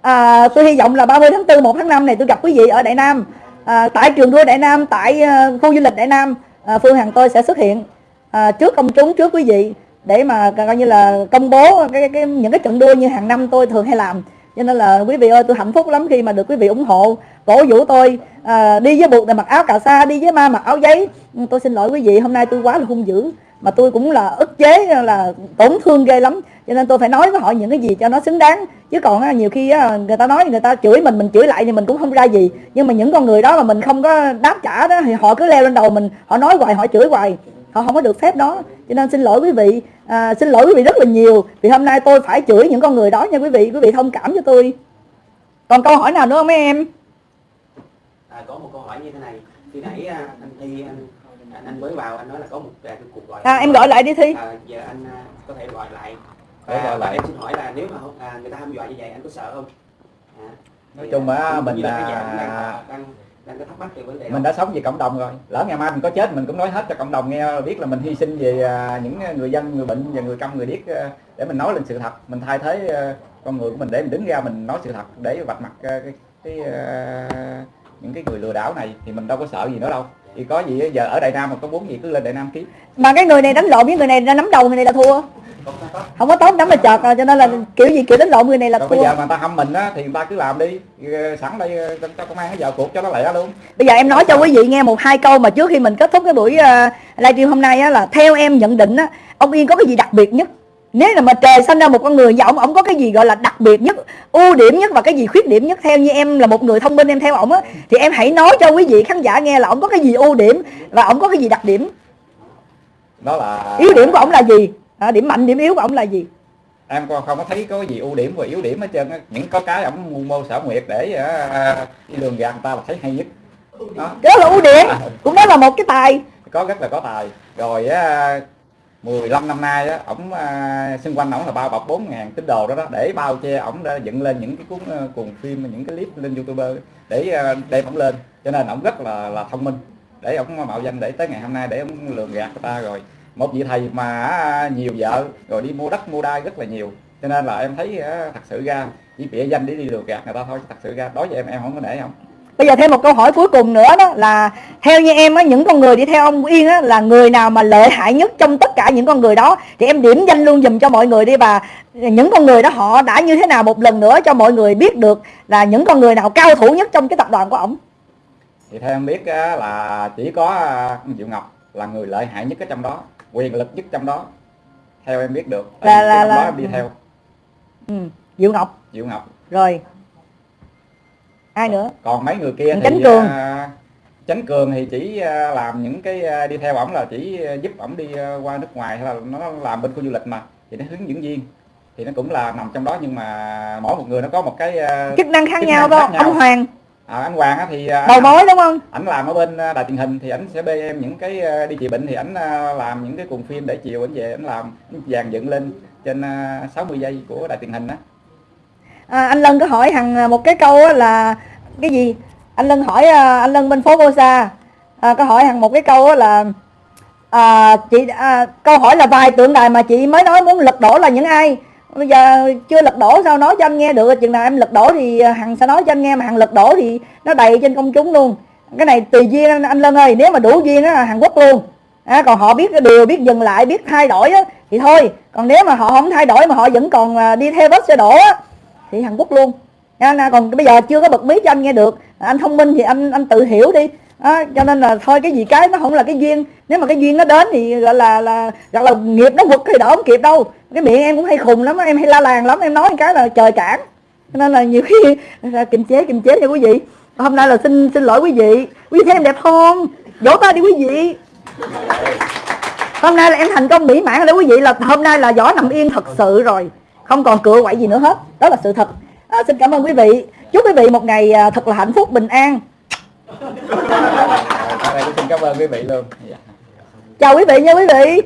À, tôi hy vọng là 30 tháng 4 1 tháng 5 này tôi gặp quý vị ở Đại Nam. À, tại trường đua Đại Nam tại uh, khu du lịch Đại Nam à, Phương Hằng tôi sẽ xuất hiện à, trước công chúng trước quý vị để mà coi như là công bố cái, cái, những cái trận đua như hàng năm tôi thường hay làm cho nên là quý vị ơi tôi hạnh phúc lắm khi mà được quý vị ủng hộ. Cổ vũ tôi à, đi với buộc là mặc áo cà sa đi với ma mặc áo giấy. Ừ, tôi xin lỗi quý vị hôm nay tôi quá là hung dữ. Mà tôi cũng là ức chế là tổn thương ghê lắm. Cho nên tôi phải nói với họ những cái gì cho nó xứng đáng. Chứ còn nhiều khi người ta nói người ta chửi mình mình chửi lại thì mình cũng không ra gì. Nhưng mà những con người đó mà mình không có đáp trả đó thì họ cứ leo lên đầu mình họ nói hoài họ chửi hoài. Họ không có được phép đó cho nên xin lỗi quý vị. À, xin lỗi quý vị rất là nhiều. Vì hôm nay tôi phải chửi những con người đó nha quý vị. Quý vị thông cảm cho tôi. Còn câu hỏi nào nữa không mấy em? À, có một câu hỏi như thế này. Khi nãy à, anh thi anh anh, anh mới vào anh nói là có một à, cái cuộc gọi à em gọi lại đi thi. À, giờ anh à, có thể gọi lại. Và, gọi và lại. em xin hỏi là nếu mà à, người ta hăm dọa như vậy anh có sợ không? À, Nói chung á, à, mình là đang, đang đang có thắc mắc về vấn đề mình đã sống vì cộng đồng rồi. Lỡ ngày mai mình có chết mình cũng nói hết cho cộng đồng nghe biết là mình hy sinh về à, những người dân người bệnh và người câm người điếc à, để mình nói lên sự thật. Mình thay thế à, con người của mình để mình đứng ra mình nói sự thật để vạch mặt cái, cái những cái người lừa đảo này thì mình đâu có sợ gì nữa đâu. Thì có gì giờ ở Đại Nam mà có muốn gì cứ lên Đại Nam kiếm mà cái người này đánh lộn với người này ra nắm đầu người này là thua. Không có tốt nắm là chợt à, cho nên là kiểu gì kiểu đánh lộn người này là thua bây giờ mà người ta hâm mình á thì người ta cứ làm đi. Ờ, sẵn đây ờ, cho công an nó vào cuộc cho nó lẹ luôn. Bây giờ em nói cho quý vị nghe một hai câu mà trước khi mình kết thúc cái buổi uh, livestream hôm nay á là theo em nhận định á ông Yên có cái gì đặc biệt nhất? Nếu là mà trời sinh ra một con người và ông ông có cái gì gọi là đặc biệt nhất ưu điểm nhất và cái gì khuyết điểm nhất? Theo như em là một người thông minh em theo ổng á thì em hãy nói cho quý vị khán giả nghe là ông có cái gì ưu điểm và ông có cái gì đặc điểm. Đó là yếu điểm của ông là gì à, điểm mạnh điểm yếu của ông là gì? Em còn không có thấy có gì ưu điểm và yếu điểm hết trơn á. Những có cái ổng mưu mô xảo nguyệt để ờ, đi lường gạt người ta là thấy hay nhất. Đó. Đó là ưu điểm. Cũng đó là một cái tài. Có rất là có tài. Rồi á 15 năm nay á ổng à, xung quanh ổng là bao bọc 4 ngàn tín đồ đó đó. Để bao che ổng đã dựng lên những cái cuốn à, cuồng phim những cái clip lên youtuber để à, đem ổng lên. Cho nên ổng rất là là thông minh. Để ổng mạo danh để tới ngày hôm nay để ổng lường gạt người ta rồi một vị thầy mà à, nhiều vợ rồi đi mua đất mua đai rất là nhiều. Cho nên là em thấy à, thật sự ra chỉ bịa danh để đi lừa gạt người ta thôi thật sự ra đối với em em không có nể không. Bây giờ thêm một câu hỏi cuối cùng nữa đó là theo như em á những con người đi theo ông Yên á là người nào mà lợi hại nhất trong tất cả những con người đó? Thì em điểm danh luôn dùm cho mọi người đi và những con người đó họ đã như thế nào một lần nữa cho mọi người biết được là những con người nào cao thủ nhất trong cái tập đoàn của ổng. thì theo em biết á, là chỉ có à, Diệu Ngọc là người lợi hại nhất ở trong đó quyền lực nhất trong đó theo em biết được Là- Tại là- cái là- đó em đi theo Ừ, Diệu Ngọc Diệu Ngọc rồi. Ai nữa? còn mấy người kia thì Chánh Cường. à, Chánh Cường thì chỉ à, làm những cái à, đi theo ổng là chỉ à, giúp ổng đi qua nước ngoài hay là nó làm bên khu du lịch mà thì nó hướng dẫn viên thì nó cũng là nằm trong đó nhưng mà mỗi một người nó có một cái Chức năng khác chức nhau năng đó. khác nhau. Ông Hoàng, à, anh Hoàng á thì à, đầu mối đúng không? ảnh làm ở bên à, đài truyền hình thì ảnh sẽ bê em những cái à, đi trị bệnh thì ảnh làm những cái cuồng phim để chiều ảnh về ảnh làm dàn dựng lên trên à, 60 giây của đài truyền hình đó À, anh Lân có hỏi hằng một cái câu là cái gì? Anh Lân hỏi anh Lân bên phố Cô Sa à, có hỏi hằng một cái câu là à, chị à, câu hỏi là vài tượng đài mà chị mới nói muốn lật đổ là những ai? Bây giờ chưa lật đổ sao nói cho anh nghe được chừng nào em lật đổ thì à, hằng sẽ nói cho anh nghe mà hằng lật đổ thì nó đầy trên công chúng luôn. Cái này tùy duyên anh, anh Lân ơi nếu mà đủ duyên nó là Hàn Quốc luôn. À, còn họ biết cái điều biết dừng lại biết thay đổi á, thì thôi. Còn nếu mà họ không thay đổi mà họ vẫn còn à, đi theo vết xe đổ á, thì Hàn Quốc luôn. À, còn bây giờ chưa có bật mí cho anh nghe được. Anh thông minh thì anh anh tự hiểu đi. À, cho nên là thôi cái gì cái nó không là cái duyên. Nếu mà cái duyên nó đến thì gọi là là gọi là nghiệp nó quật thì đỡ không kịp đâu cái miệng em cũng hay khùng lắm em hay la làng lắm em nói cái là trời cản. Nên là nhiều khi kiềm chế kiềm chế nha quý vị. Hôm nay là xin xin lỗi quý vị. Quý vị thấy em đẹp không? Vỗ tay đi quý vị. Hôm nay là em thành công mỹ mãn rồi quý vị là hôm nay là võ nằm yên thật sự rồi. Không còn cựa quậy gì nữa hết. Đó là sự thật. À, xin cảm ơn quý vị. Chúc quý vị một ngày à, thật là hạnh phúc bình an. Đây tôi xin cảm ơn quý vị luôn. Chào quý vị nha quý vị